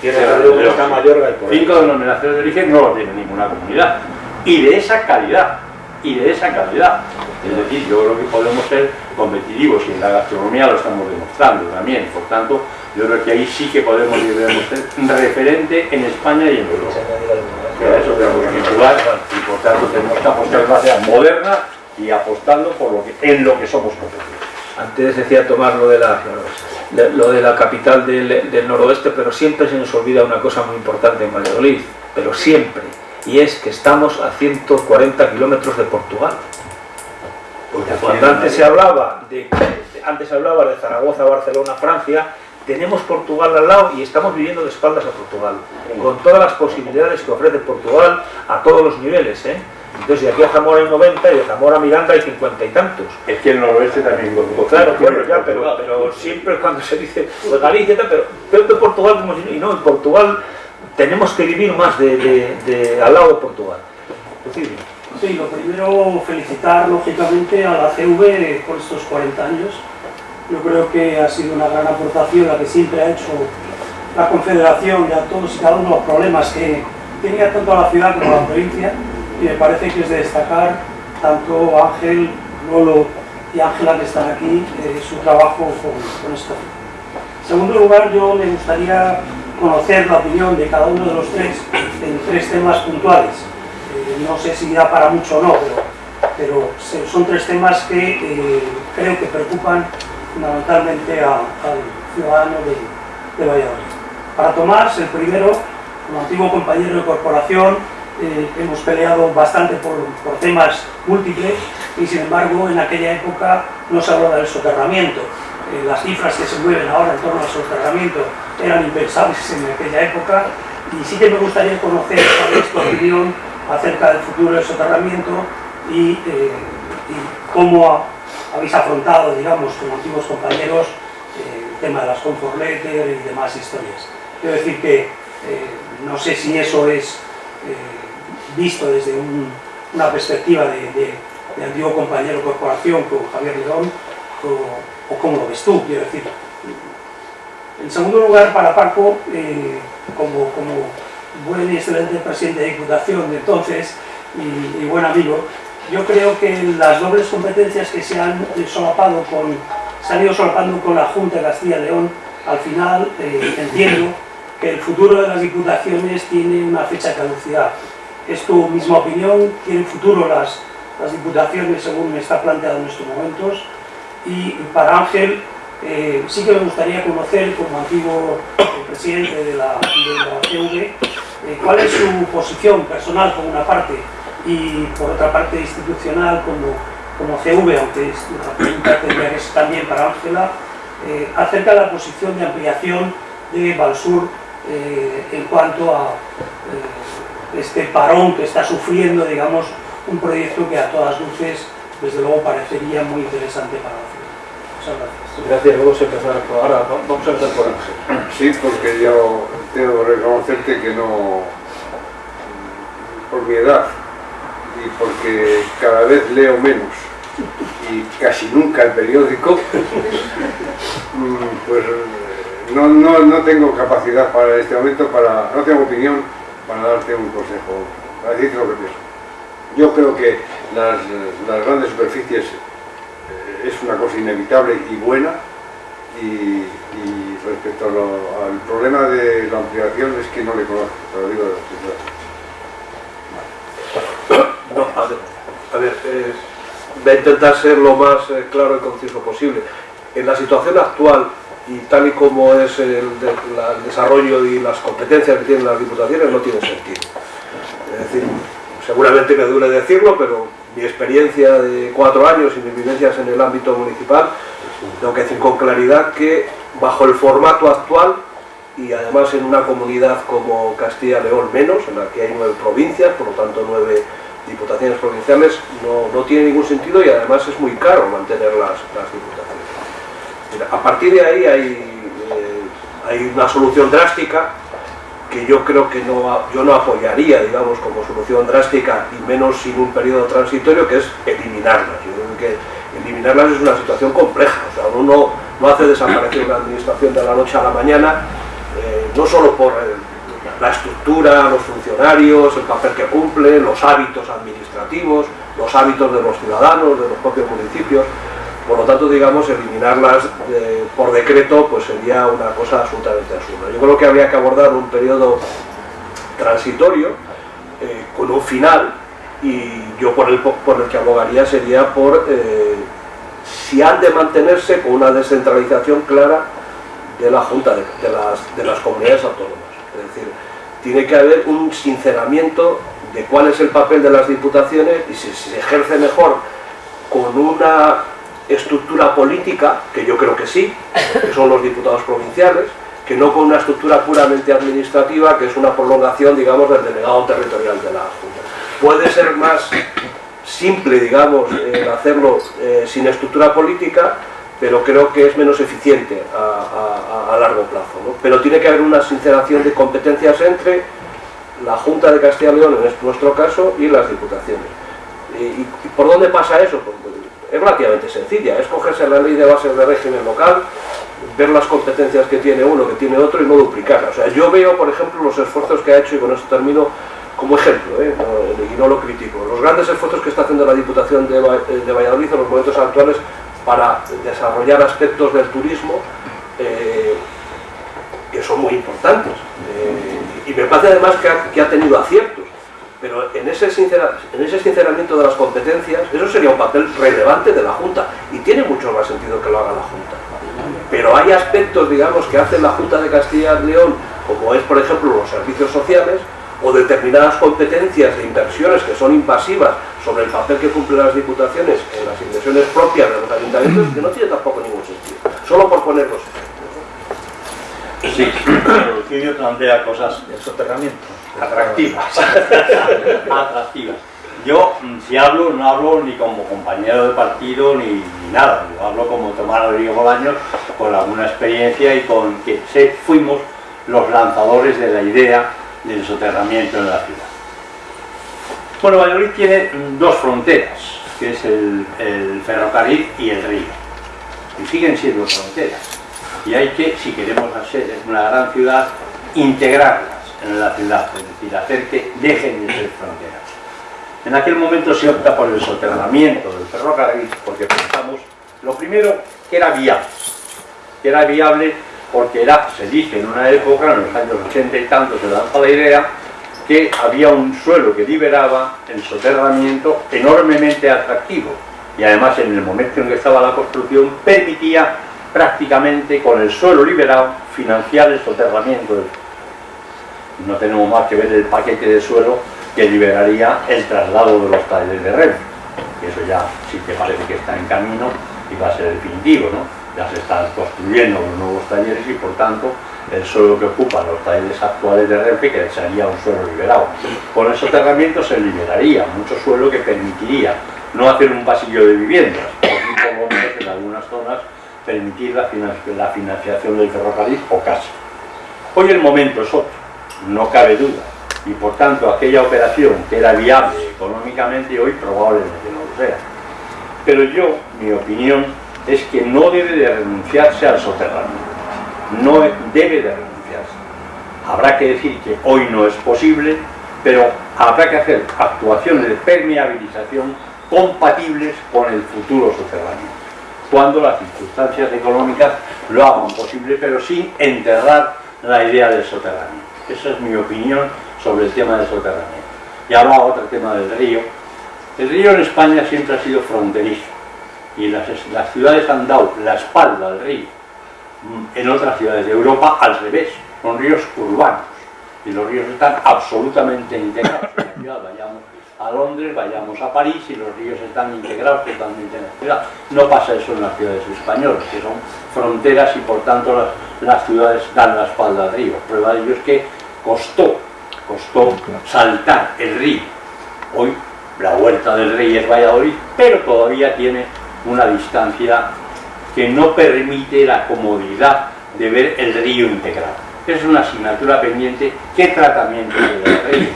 Tierras de León está Mayorga y por ahí. Cinco denominaciones de origen no lo tiene ninguna comunidad. Y de esa calidad, y de esa calidad. Es decir, yo creo que podemos ser competitivos y en la gastronomía lo estamos demostrando también. Por tanto, yo creo que ahí sí que podemos y debemos ser referente en España y en Europa. Eso tenemos que jugar y por tanto tenemos que apostar en ciudad moderna y apostando por lo que, en lo que somos competitivos. Antes decía Tomás lo de la, lo de la capital del, del noroeste, pero siempre se nos olvida una cosa muy importante en Valladolid, pero siempre, y es que estamos a 140 kilómetros de Portugal. Porque cuando antes se hablaba de, antes se hablaba de Zaragoza, Barcelona, Francia, tenemos Portugal al lado y estamos viviendo de espaldas a Portugal, con todas las posibilidades que ofrece Portugal a todos los niveles. ¿eh? Entonces, de aquí a Zamora hay 90 y de Zamora a Miranda hay 50 y tantos. Es que el noroeste también Claro, bueno, ya, pero, pero siempre cuando se dice pues Galicia, pero de Portugal como si, y no, en Portugal tenemos que vivir más de, al lado de Portugal. Sí, lo primero felicitar lógicamente a la CV por estos 40 años. Yo creo que ha sido una gran aportación la que siempre ha hecho la Confederación y a todos y cada uno los problemas que tenía tanto la ciudad como la provincia y me parece que es de destacar tanto Ángel, Lolo y Ángela que están aquí, eh, su trabajo con, con esto. En segundo lugar, yo me gustaría conocer la opinión de cada uno de los tres en tres temas puntuales. Eh, no sé si da para mucho o no, pero, pero son tres temas que eh, creo que preocupan fundamentalmente al ciudadano de, Valladolid. Para Tomás, el primero, como antiguo compañero de corporación, eh, hemos peleado bastante por, por temas múltiples y sin embargo en aquella época no se hablaba del soterramiento. Las cifras que se mueven ahora en torno al soterramiento eran impensables en aquella época y sí que me gustaría conocer cuál es tu opinión acerca del futuro del soterramiento y, eh, y cómo ha- habéis afrontado, digamos, como antiguos compañeros, eh, el tema de las comfort letter y demás historias. Quiero decir que eh, no sé si eso es visto desde un- una perspectiva de, antiguo compañero corporación con Javier León o, o cómo lo ves tú, quiero decir. En segundo lugar, para Paco, eh, como, buen y excelente presidente de Diputación de entonces y, buen amigo, yo creo que las dobles competencias que se han solapado con, se han ido solapando con la Junta de Castilla León, al final eh, entiendo que el futuro de las diputaciones tiene una fecha de caducidad. ¿Es tu misma opinión? ¿Tienen futuro las, las diputaciones según está planteado en estos momentos? Y para Ángel, eh, sí que me gustaría conocer, como antiguo eh, presidente de la, de eh, cuál es su posición personal por una parte y por otra parte institucional como, como CV, aunque es- la pregunta tendría que ser también para Ángela, acerca de la posición de ampliación de Valsur eh, en cuanto a este parón que está sufriendo, digamos, un proyecto que a todas luces, desde luego, parecería muy interesante para. Muchas gracias. Vamos a empezar por ahora, va- vamos a empezar por Ángel. Sí, porque yo tengo que reconocerte que no, por mi edad y porque cada vez leo menos y casi nunca el periódico, mm, pues no, no, no tengo capacidad para este momento, para, no tengo opinión para darte un consejo, para decirte lo que pienso. Yo creo que las, las grandes superficies es una cosa inevitable y buena, y, respecto al problema de la ampliación es que no le conozco, te lo digo de. No, a ver, voy a intentar ser lo más eh, claro y conciso posible. En la situación actual y tal y como es el, el desarrollo y las competencias que tienen las diputaciones, no tiene sentido. Es decir, seguramente me duele decirlo, pero mi experiencia de cuatro años y mis vivencias en el ámbito municipal, tengo que decir con claridad que bajo el formato actual y además en una comunidad como Castilla-León menos, en la que hay nueve provincias, por lo tanto nueve diputaciones provinciales, no, no tiene ningún sentido y además es muy caro mantener las, las diputaciones. A partir de ahí hay, eh, hay una solución drástica que yo creo que no, yo no apoyaría, digamos, como solución drástica y menos sin un periodo transitorio, que es eliminarlas. Yo creo que eliminarlas es una situación compleja, o sea, uno no, hace desaparecer una administración de la noche a la mañana, eh, no solo por la estructura, los funcionarios, el papel que cumplen, los hábitos administrativos, los hábitos de los ciudadanos, de los propios municipios, por lo tanto, digamos, eliminarlas eh, por decreto pues sería una cosa absolutamente absurda. Yo creo que habría que abordar un periodo transitorio eh, con un final y yo por el, po- por el que abogaría sería por, eh, si han de mantenerse con una descentralización clara de la Junta de, las, de las comunidades autónomas. Es decir, tiene que haber un sinceramiento de cuál es el papel de las diputaciones y si, se ejerce mejor con una estructura política, que yo creo que sí, que son los diputados provinciales, que no con una estructura puramente administrativa, que es una prolongación, digamos, del delegado territorial de la Junta. Puede ser más simple, digamos, hacerlo eh, sin estructura política, pero creo que es menos eficiente a, largo plazo. Pero tiene que haber una sinceración de competencias entre la Junta de Castilla y León, en nuestro caso, y las diputaciones. ¿Y, por dónde pasa eso? Pues, es relativamente sencilla, es cogerse la ley de bases de régimen local, ver las competencias que tiene uno, que tiene otro y no duplicarlas. O sea, yo veo, por ejemplo, los esfuerzos que ha hecho, y con esto termino, como ejemplo, ¿eh? y no lo critico, los grandes esfuerzos que está haciendo la Diputación de, Valladolid en los momentos actuales para desarrollar aspectos del turismo eh, que son muy importantes. Eh, y me parece además que ha, tenido aciertos, pero en ese, en ese sinceramiento de las competencias, eso sería un papel relevante de la Junta, y tiene mucho más sentido que lo haga la Junta. Pero hay aspectos, digamos, que hace la Junta de Castilla y León, como es, por ejemplo, los servicios sociales, o determinadas competencias de inversiones que son invasivas sobre el papel que cumplen las diputaciones en las inversiones propias de los ayuntamientos, que no tiene tampoco ningún sentido. Solo por ponerlos. Sí, el plantea cosas de soterramiento atractivas. atractivas. Yo, mm, si hablo, no hablo ni como compañero de partido ni, nada. Yo hablo como Tomás Rodrigo Bolaños, con alguna experiencia y con que fuimos los lanzadores de la idea del soterramiento en la ciudad. Bueno, Valladolid tiene dos fronteras, que es el, ferrocarril y el río. Y siguen siendo fronteras. Y hay que, si queremos hacer una gran ciudad, integrarlas en la ciudad, es decir, hacer que dejen de ser fronteras. En aquel momento se opta por el soterramiento del ferrocarril porque pensamos, lo primero, que era viable. Que era viable porque se dice en una época, en los años 80 y tanto, se lanza la idea que había un suelo que liberaba el soterramiento enormemente atractivo y además en el momento en que estaba la construcción permitía prácticamente con el suelo liberado financiar el soterramiento no tenemos más que ver el paquete de suelo que liberaría el traslado de los talleres de que eso ya sí que parece que está en camino y va a ser definitivo ¿no? ya se están construyendo los nuevos talleres y por tanto el suelo que ocupan los talleres actuales de Renfe que sería un suelo liberado. Con el soterramiento se liberaría mucho suelo que permitiría no hacer un pasillo de viviendas, por en algunas zonas permitir la, financiación del ferrocarril o casi. Hoy el momento es otro, no cabe duda, y por tanto aquella operación que era viable económicamente hoy probablemente no lo sea. Pero yo, mi opinión, es que no debe de renunciarse al soterramiento, no debe de renunciarse. Habrá que decir que hoy no es posible, pero habrá que hacer actuaciones de permeabilización compatibles con el futuro soterramiento, cuando las circunstancias económicas lo hagan posible, pero sin enterrar la idea del soterramiento. Esa es mi opinión sobre el tema del soterramiento. Y ahora otro tema del río. El río en España siempre ha sido fronterizo y las, ciudades han dado la espalda al río. Mm, en otras ciudades de Europa al revés, son ríos urbanos y los ríos están absolutamente integrados a Londres, vayamos a París y los ríos están integrados totalmente en la ciudad. No pasa eso en las ciudades españolas, que son fronteras y por tanto las, ciudades dan la espalda al río. Prueba de ello es que costó, costó saltar el río. Hoy la huerta del rey es Valladolid, pero todavía tiene una distancia que no permite la comodidad de ver el río integrado. Es una asignatura pendiente, ¿qué tratamiento del río?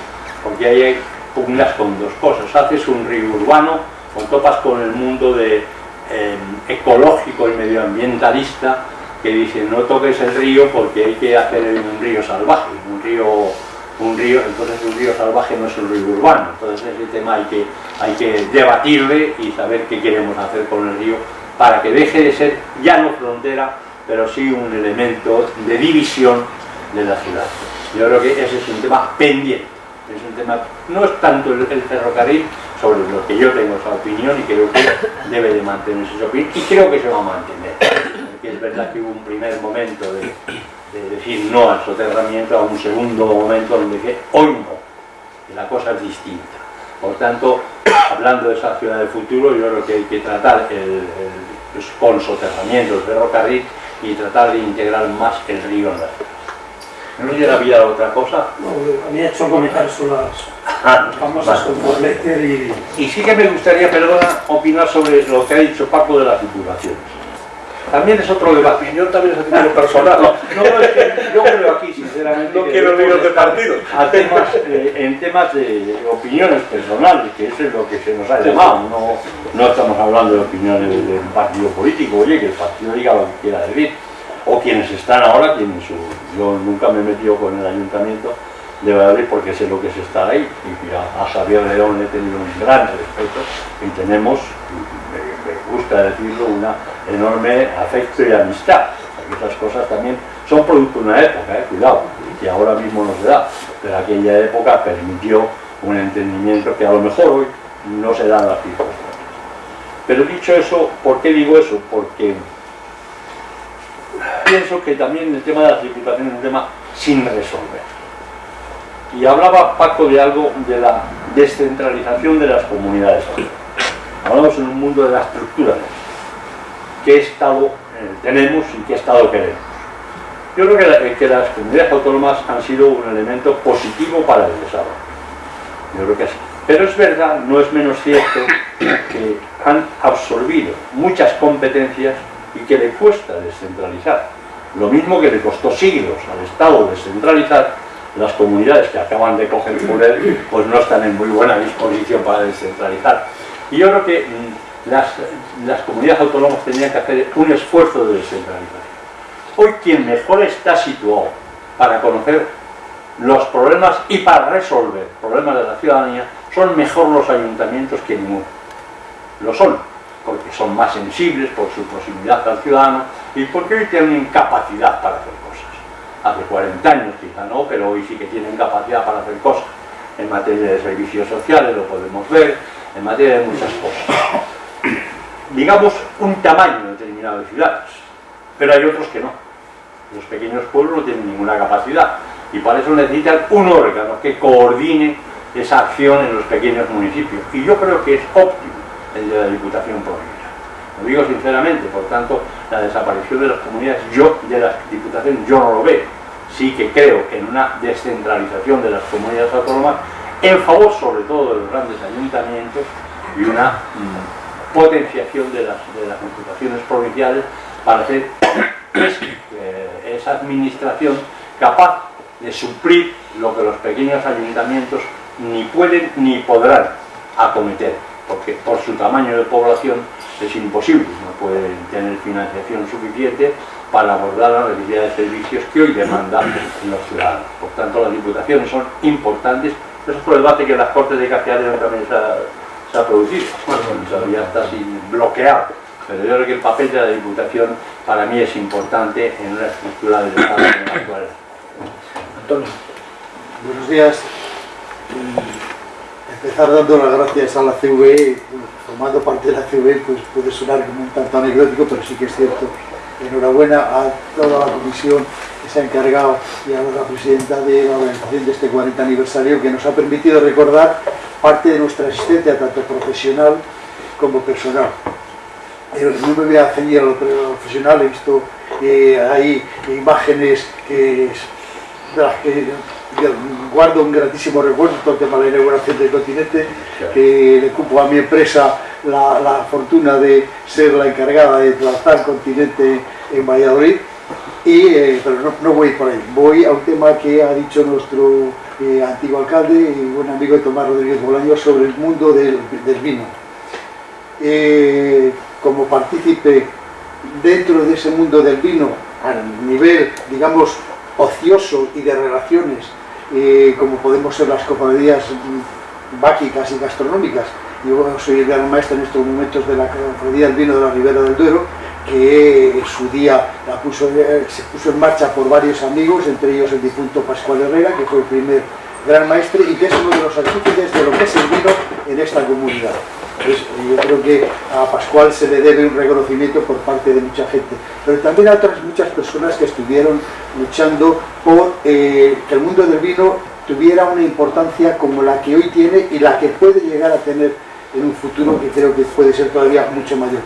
Porque ahí hay pugnas con dos cosas, haces un río urbano o topas con el mundo de, em, ecológico y medioambientalista que dice no toques el río porque hay que hacer un río salvaje, un río un río, entonces un río salvaje no es un río urbano, entonces ese tema que, hay que debatirle y saber qué queremos hacer con el río para que deje de ser ya no frontera, pero sí un elemento de división de la ciudad. Yo creo que ese es un tema pendiente, es un tema, no es tanto el, ferrocarril, sobre lo que yo tengo esa opinión y creo que debe de mantenerse esa opinión y creo que se va a mantener. Es verdad que hubo un primer momento de, de decir no al soterramiento, a un segundo momento donde dije hoy no, la cosa es distinta. Por tanto, hablando de esa ciudad del futuro, yo creo que hay que tratar el, el, pues, con soterramientos de ferrocarril y tratar de integrar más el río en la ciudad. ¿No hubiera habido otra cosa? No, había hecho comentarios sobre las Ah, famosas vale. con Lecter y... Y sí que me gustaría, perdona, opinar sobre lo que ha dicho Paco de las diputaciones. También es otro debate. Yo también es a título personal. No, no, es que yo creo aquí, sinceramente, No quiero líos de partido. a temas, eh, en temas de, opiniones personales, que eso es lo que se nos ha llamado. No, no estamos hablando de opiniones de un partido político, oye, que el partido diga lo que quiera decir. O quienes están ahora tienen su... Yo nunca me he metido con el ayuntamiento de Valladolid porque sé lo que es estar ahí. Y a, Javier León he tenido un gran respeto y tenemos, me, gusta decirlo, una enorme afecto y amistad. Esas cosas también son producto de una época, eh, cuidado, que ahora mismo no se da, pero aquella época permitió un entendimiento que a lo mejor hoy no se da en las circunstancias. Pero dicho eso, ¿por qué digo eso? Porque pienso que también el tema de las diputaciones es un tema sin resolver. Y hablaba Paco de algo de la descentralización de las comunidades. Hablamos en un mundo de la estructura. ¿Qué estado eh, tenemos y qué estado queremos? Yo creo que, la- que las comunidades autónomas han sido un elemento positivo para el desarrollo. Yo creo que sí. Pero es verdad, no es menos cierto, que han absorbido muchas competencias y que le cuesta descentralizar. Lo mismo que le costó siglos al Estado descentralizar, las comunidades que acaban de coger poder pues no están en muy buena disposición para descentralizar. Y yo creo que mm, las, las comunidades autónomas tenían que hacer un esfuerzo de descentralización. Hoy quien mejor está situado para conocer los problemas y para resolver problemas de la ciudadanía son mejor los ayuntamientos que ninguno. Lo son, porque son más sensibles por su proximidad al ciudadano y porque hoy tienen capacidad para hacer cosas. Hace 40 años quizá no, pero hoy sí que tienen capacidad para hacer cosas. En materia de servicios sociales lo podemos ver, en materia de muchas cosas. Digamos un tamaño determinado de ciudades, pero hay otros que no. Los pequeños pueblos no tienen ninguna capacidad y para eso necesitan un órgano que coordine esa acción en los pequeños municipios. Y yo creo que es óptimo el de la Diputación Provincial. Lo digo sinceramente, por tanto, la desaparición de las comunidades, yo de las diputaciones, yo no lo veo. Sí que creo en una descentralización de las comunidades autónomas en favor sobre todo de los grandes ayuntamientos y una mm, potenciación de las, de las diputaciones provinciales para hacer eh, esa administración capaz de suplir lo que los pequeños ayuntamientos ni pueden ni podrán acometer, porque por su tamaño de población es imposible, no pueden tener financiación suficiente para abordar las necesidades de servicios que hoy demandan los ciudadanos. Por tanto, las diputaciones son importantes. Eso es por el debate que en las Cortes de Castellón también se ha, se ha producido. Bueno, todavía está así bloqueado. Pero yo creo que el papel de la Diputación para mí es importante en una estructura del Estado en la actual. Antonio. Buenos días. Empezar dando las gracias a la CVE, formando parte de la CVE, pues puede sonar como un tanto anecdótico, pero sí que es cierto. Enhorabuena a toda la comisión que se ha encargado y a la presidenta de la organización de este 40 aniversario, que nos ha permitido recordar parte de nuestra existencia, tanto profesional como personal. Pero no me voy a ceñir a lo profesional, he visto eh, ahí imágenes que que guardo un gratísimo recuerdo, todo el tema de la inauguración del continente, que le cupo a mi empresa la, la fortuna de ser la encargada de tratar el continente en Valladolid. Y, eh, pero no, no voy por ahí, voy a un tema que ha dicho nuestro eh, antiguo alcalde y buen amigo de Tomás Rodríguez Bolaño sobre el mundo del, del vino. Eh, como partícipe dentro de ese mundo del vino, a nivel, digamos, ocioso y de relaciones, eh, como podemos ser las cofradías báquicas y gastronómicas. Yo soy el gran maestro en estos momentos de la cofradía del vino de la Ribera del Duero, que en su día la puso, eh, se puso en marcha por varios amigos, entre ellos el difunto Pascual Herrera, que fue el primer gran maestre y que es uno de los artífices de lo que es el vino en esta comunidad. Entonces, yo creo que a Pascual se le debe un reconocimiento por parte de mucha gente, pero también a otras muchas personas que estuvieron luchando por eh, que el mundo del vino tuviera una importancia como la que hoy tiene y la que puede llegar a tener en un futuro que creo que puede ser todavía mucho mayor.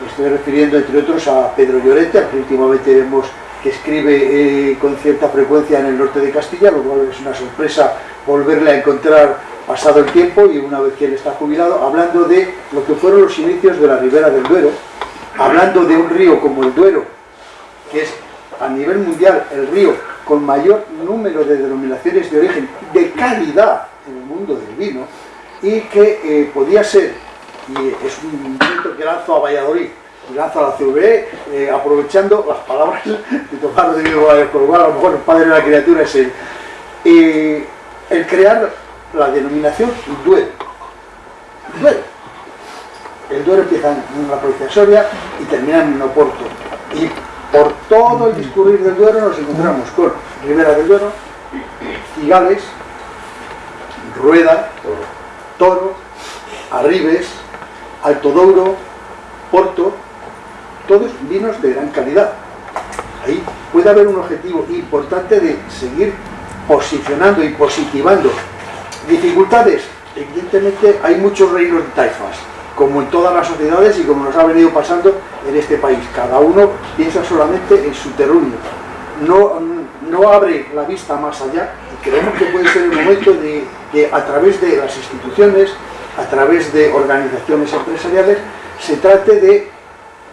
Me estoy refiriendo, entre otros, a Pedro Llorente, al que últimamente vemos escribe eh, con cierta frecuencia en el norte de Castilla, lo cual es una sorpresa volverle a encontrar pasado el tiempo y una vez que él está jubilado, hablando de lo que fueron los inicios de la ribera del Duero, hablando de un río como el Duero, que es a nivel mundial el río con mayor número de denominaciones de origen de calidad en el mundo del vino y que eh, podía ser, y es un invento que lanzo a Valladolid, y lanzo a la eh, aprovechando las palabras de Tomás Rodrigo con lo a lo mejor el padre de la criatura es él, eh, el crear la denominación Duero. Duero. El Duero empieza en la provincia de Soria y termina en Oporto. Y por todo el discurrir del Duero nos encontramos con Ribera del Duero, Cigales, Rueda, Toro, Arribes, Alto Douro, Porto, todos vinos de gran calidad. Ahí puede haber un objetivo importante de seguir posicionando y positivando. Dificultades, evidentemente hay muchos reinos de taifas, como en todas las sociedades y como nos ha venido pasando en este país. Cada uno piensa solamente en su terruño. No, no abre la vista más allá y creemos que puede ser el momento de que a través de las instituciones, a través de organizaciones empresariales, se trate de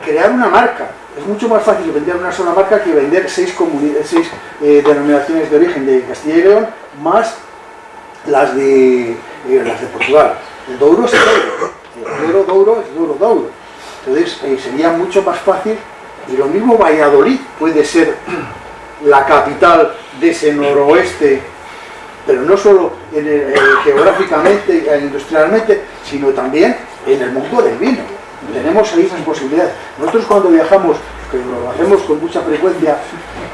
crear una marca. Es mucho más fácil vender una sola marca que vender seis, seis eh, denominaciones de origen de Castilla y León, más las de, eh, las de Portugal. El Douro es el Douro. El Douro, Douro es Douro, Douro. Entonces eh, sería mucho más fácil y lo mismo Valladolid puede ser la capital de ese noroeste, pero no solo geográficamente e industrialmente, sino también en el mundo del vino. Tenemos ahí esas posibilidades. Nosotros cuando viajamos, que lo hacemos con mucha frecuencia,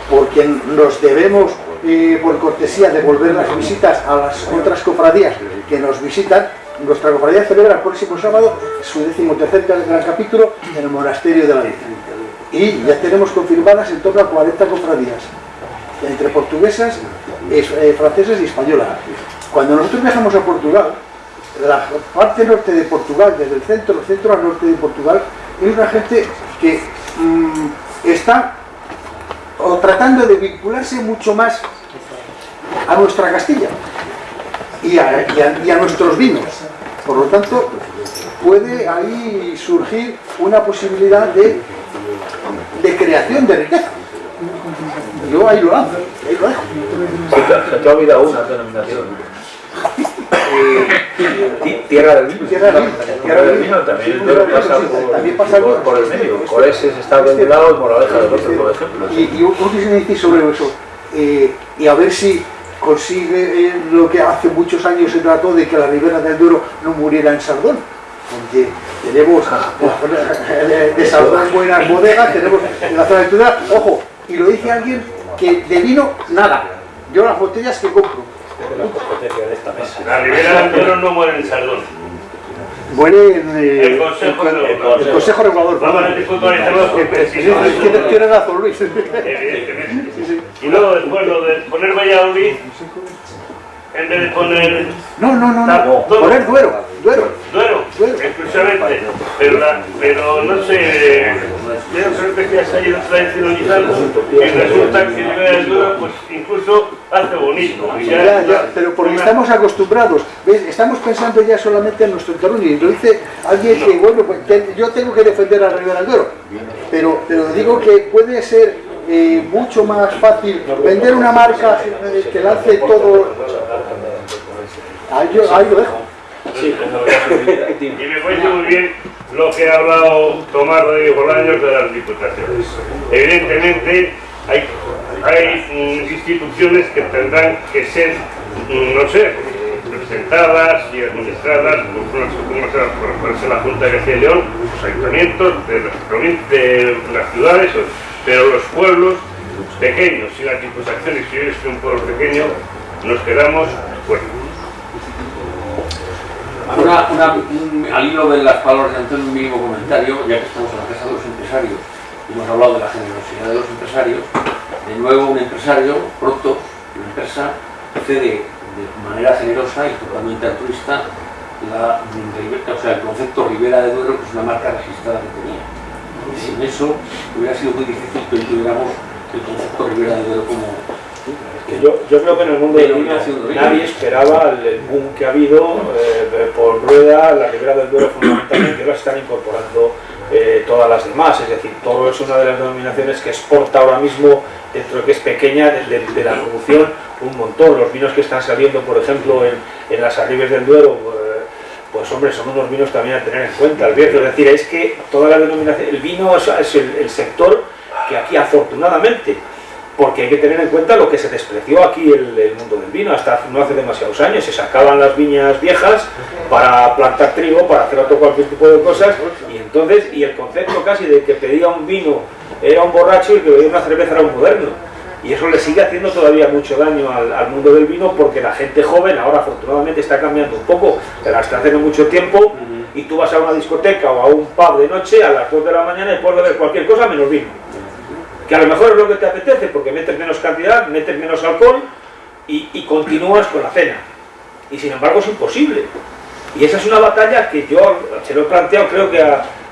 porque nos debemos, eh, por cortesía, devolver las visitas a las otras cofradías que nos visitan, nuestra cofradía celebra el próximo sábado su decimotercer gran capítulo en el monasterio de la Virgen. Y ya tenemos confirmadas en torno a 40 cofradías, entre portuguesas, eh, francesas y españolas. Cuando nosotros viajamos a Portugal, la parte norte de Portugal, desde el centro, centro al norte de Portugal, es una gente que mmm, está o tratando de vincularse mucho más a nuestra Castilla y a nuestros vinos. Por lo tanto, puede ahí surgir una posibilidad de, de creación de riqueza. Yo ahí lo hago, ahí lo dejo. Se te, se te ha olvidado una denominación. Eh, tierra del vino. Tierra del vino. También. Por, también pasa por, por- por el medio. Coreses está de un lado y Moraleja del otro, por ejemplo. Y, un quisiera decir sobre eso, eh, y a ver si consigue eh, lo que hace muchos años se trató de que la Ribera del Duero no muriera en Sardón. Porque tenemos eh, de Sardón buenas bodegas, tenemos en la zona de Tudela, ojo, y lo dice alguien que de vino nada. Yo las botellas que compro. La Ribera del Duero no muere en Sardón. Muere en eh, El Consejo el, Regulador. el Consejo Regulador. Sí, sí, tiene- Tiene razón, Luis. Evidentemente. Y luego después lo de poner Valladolid, en vez de poner No, no, no, no. Duero. Poner Duero. Duero. Duero, Duero. exclusivamente. Pero, la- pero no sé, yo creo que ya se ha ido tradicionalizando y resulta que del Duero pues incluso hace bonito. Ya- Ya, ya, pero porque una- estamos acostumbrados, ¿ves? estamos pensando ya solamente en nuestro terreno y lo dice alguien que, bueno, pues, que yo tengo que defender a Ribera del Duero, pero, pero digo que puede ser eh, mucho más fácil vender una marca que lance todo... Ahí, yo- ahí lo dejo. Y me parece muy bien lo que ha hablado Tomás Rodríguez Bolaños de las diputaciones. Evidentemente hay, hay mm, instituciones que tendrán que ser, mm, no sé, representadas y administradas por, sea, por, la Junta de Castilla y León, los ayuntamientos de las, de las ciudades, pero los pueblos pequeños y las diputaciones, si yo soy un pueblo pequeño, nos quedamos un- al hilo de las palabras de Antonio, un mínimo comentario, ya que estamos en la casa de los empresarios. Hemos hablado de la generosidad de los empresarios, de nuevo un empresario, pronto, una empresa, cede de manera generosa y totalmente altruista la, o sea, el concepto Ribera de Duero, que es una marca registrada que tenía. Y sin eso hubiera sido muy difícil que hoy tuviéramos el concepto Ribera de Duero como, Que yo, yo creo que en el mundo del vino nadie esperaba el, boom que ha habido eh, por rueda, la Ribera del Duero fundamentalmente, ahora están incorporando eh, todas las demás, es decir, todo es una de las denominaciones que exporta ahora mismo, dentro de que es pequeña, de, de- de la producción, un montón. Los vinos que están saliendo, por ejemplo, en, en las Arribes del Duero, eh, pues hombre, son unos vinos también a tener en cuenta, el es decir, es que toda la denominación, el vino es, el sector que aquí afortunadamente porque hay que tener en cuenta lo que se despreció aquí el, el mundo del vino hasta no hace demasiados años. Se sacaban las viñas viejas para plantar trigo, para hacer otro cualquier tipo de cosas, y entonces, y el concepto casi de que pedía un vino era un borracho y que pedía una cerveza era un moderno. Y eso le sigue haciendo todavía mucho daño al, al mundo del vino porque la gente joven ahora afortunadamente está cambiando un poco, pero hasta hace no mucho tiempo y tú vas a una discoteca o a un pub de noche a las 2 de la mañana y puedes beber cualquier cosa menos vino que a lo mejor es lo que te apetece porque metes menos cantidad, metes menos alcohol y, y continúas con la cena. Y sin embargo es imposible. Y esa es una batalla que yo se lo he planteado creo que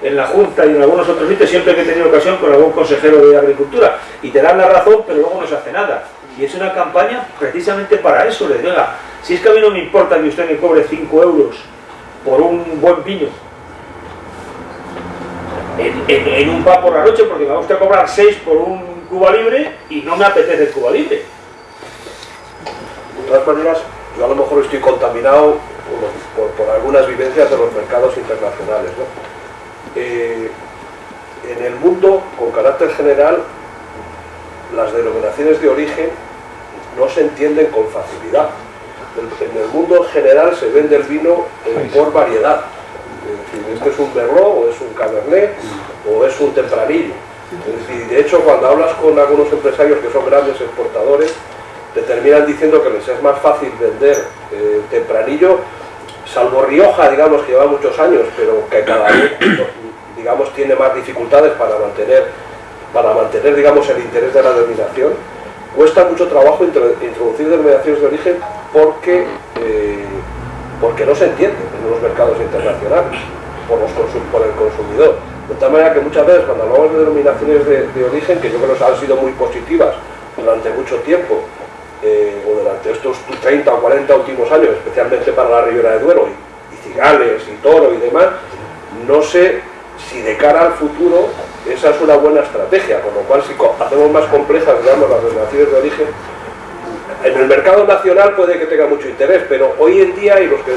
en la Junta y en algunos otros sitios siempre que he tenido ocasión con algún consejero de Agricultura. Y te dan la razón, pero luego no se hace nada. Y es una campaña precisamente para eso. Les diga, si es que a mí no me importa que usted me cobre 5 euros por un buen vino, en, un bar por la noche porque me va a usted cobrar 6 por un Cuba Libre y no me apetece el Cuba Libre. De todas maneras, yo a lo mejor estoy contaminado por, por- algunas vivencias de los mercados internacionales. ¿no? Eh, en el mundo, con carácter general, las denominaciones de origen no se entienden con facilidad. En en el mundo en general se vende el vino eh, por variedad. Es decir, este es un Merlot, o es un Cabernet, o es un Tempranillo. Es decir, de hecho, cuando hablas con algunos empresarios que son grandes exportadores, te terminan diciendo que les es más fácil vender eh, Tempranillo, salvo Rioja, digamos, que lleva muchos años, pero que cada vez, digamos, tiene más dificultades para mantener, para mantener, digamos, el interés de la denominación. Cuesta mucho trabajo intro- introducir denominaciones de origen porque, eh, porque no se entiende en los mercados internacionales por, los consum- por el consumidor. De tal manera que muchas veces cuando hablamos de denominaciones de, de origen, que yo creo que han sido muy positivas durante mucho tiempo, o durante estos 30 o 40 últimos años, especialmente para la Ribera de Duero y, Cigales y Toro y demás, no sé si de cara al futuro esa es una buena estrategia, con lo cual si hacemos más complejas las denominaciones de origen, en el mercado nacional puede que tenga mucho interés, pero hoy en día, y los que,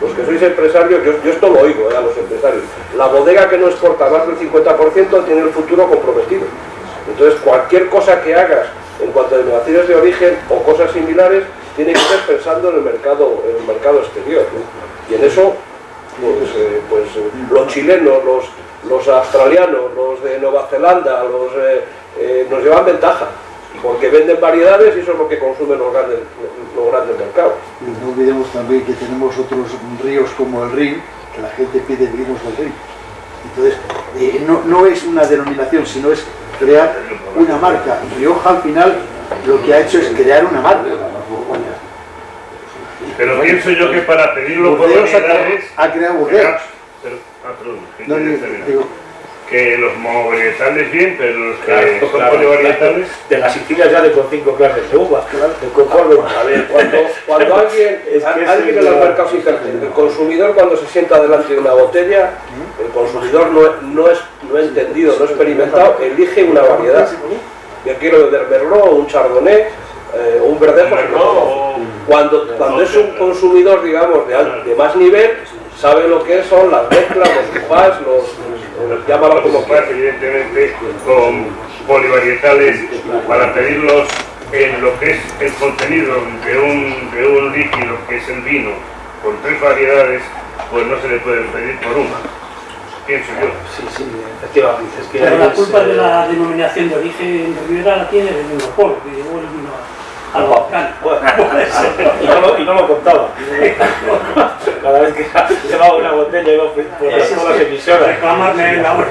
los que sois empresarios, yo, yo esto lo oigo eh, a los empresarios, la bodega que no exporta más del 50% tiene el futuro comprometido. Entonces cualquier cosa que hagas en cuanto a denominaciones de origen o cosas similares, tiene que ser pensando en el mercado, en el mercado exterior. Y en eso, pues, eh, pues, eh, los chilenos, los, los australianos, los de Nueva Zelanda, eh, nos llevan ventaja, porque venden variedades y eso es lo que consumen los grandes, los grandes mercados. No olvidemos también que tenemos otros ríos como el Rin, que la gente pide vinos del Rin. Entonces, eh, no, no es una denominación, sino es crear una marca. Rioja al final lo que ha hecho es crear una marca. Pero pienso yo que para pedirlo por Burdeos ha creado, variedades... ha creado Burdeos. Pero- ah, perdón, No, digo, que los monovarietales bien, pero los que Claro, son claro, polivarietales... De las Sicilias ya de con cinco clases de uva. De. A ver, cuando, cuando alguien, Es que alguien en el- los mercados el consumidor cuando se sienta delante de una botella, el consumidor no, no es no entendido, no experimentado, elige una variedad. Yo quiero beber Merlot, un Chardonnay, eh, un Verdejo. Cuando, cuando es un consumidor, digamos, de, al- de más nivel, sabe lo que son las mezclas, los cupás, los, los llámalo como Los quieras. evidentemente con polivarietales para pedirlos en lo que es el contenido de un, de un líquido que es el vino con tres variedades, pues no se le puede pedir por una, pienso yo. Sí, sí, efectivamente. Es que Pero la es, culpa de eh, la denominación de origen de Rivera la tiene el Europol, que llevó el vino a- Puede ser. Y no, lo, y no lo contaba. Cada vez que llevaba una botella iba por, las, por las emisoras. Reclamarme la hora.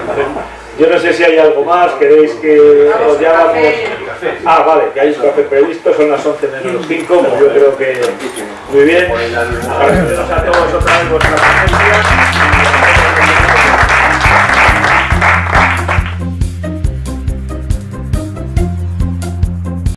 Yo no sé si hay algo más, queréis que os llamamos... Ah, vale, que hay un café previsto, son las 11 menos 5, pues yo creo que muy bien. Agradecemos a todos otra vez vuestra presencia.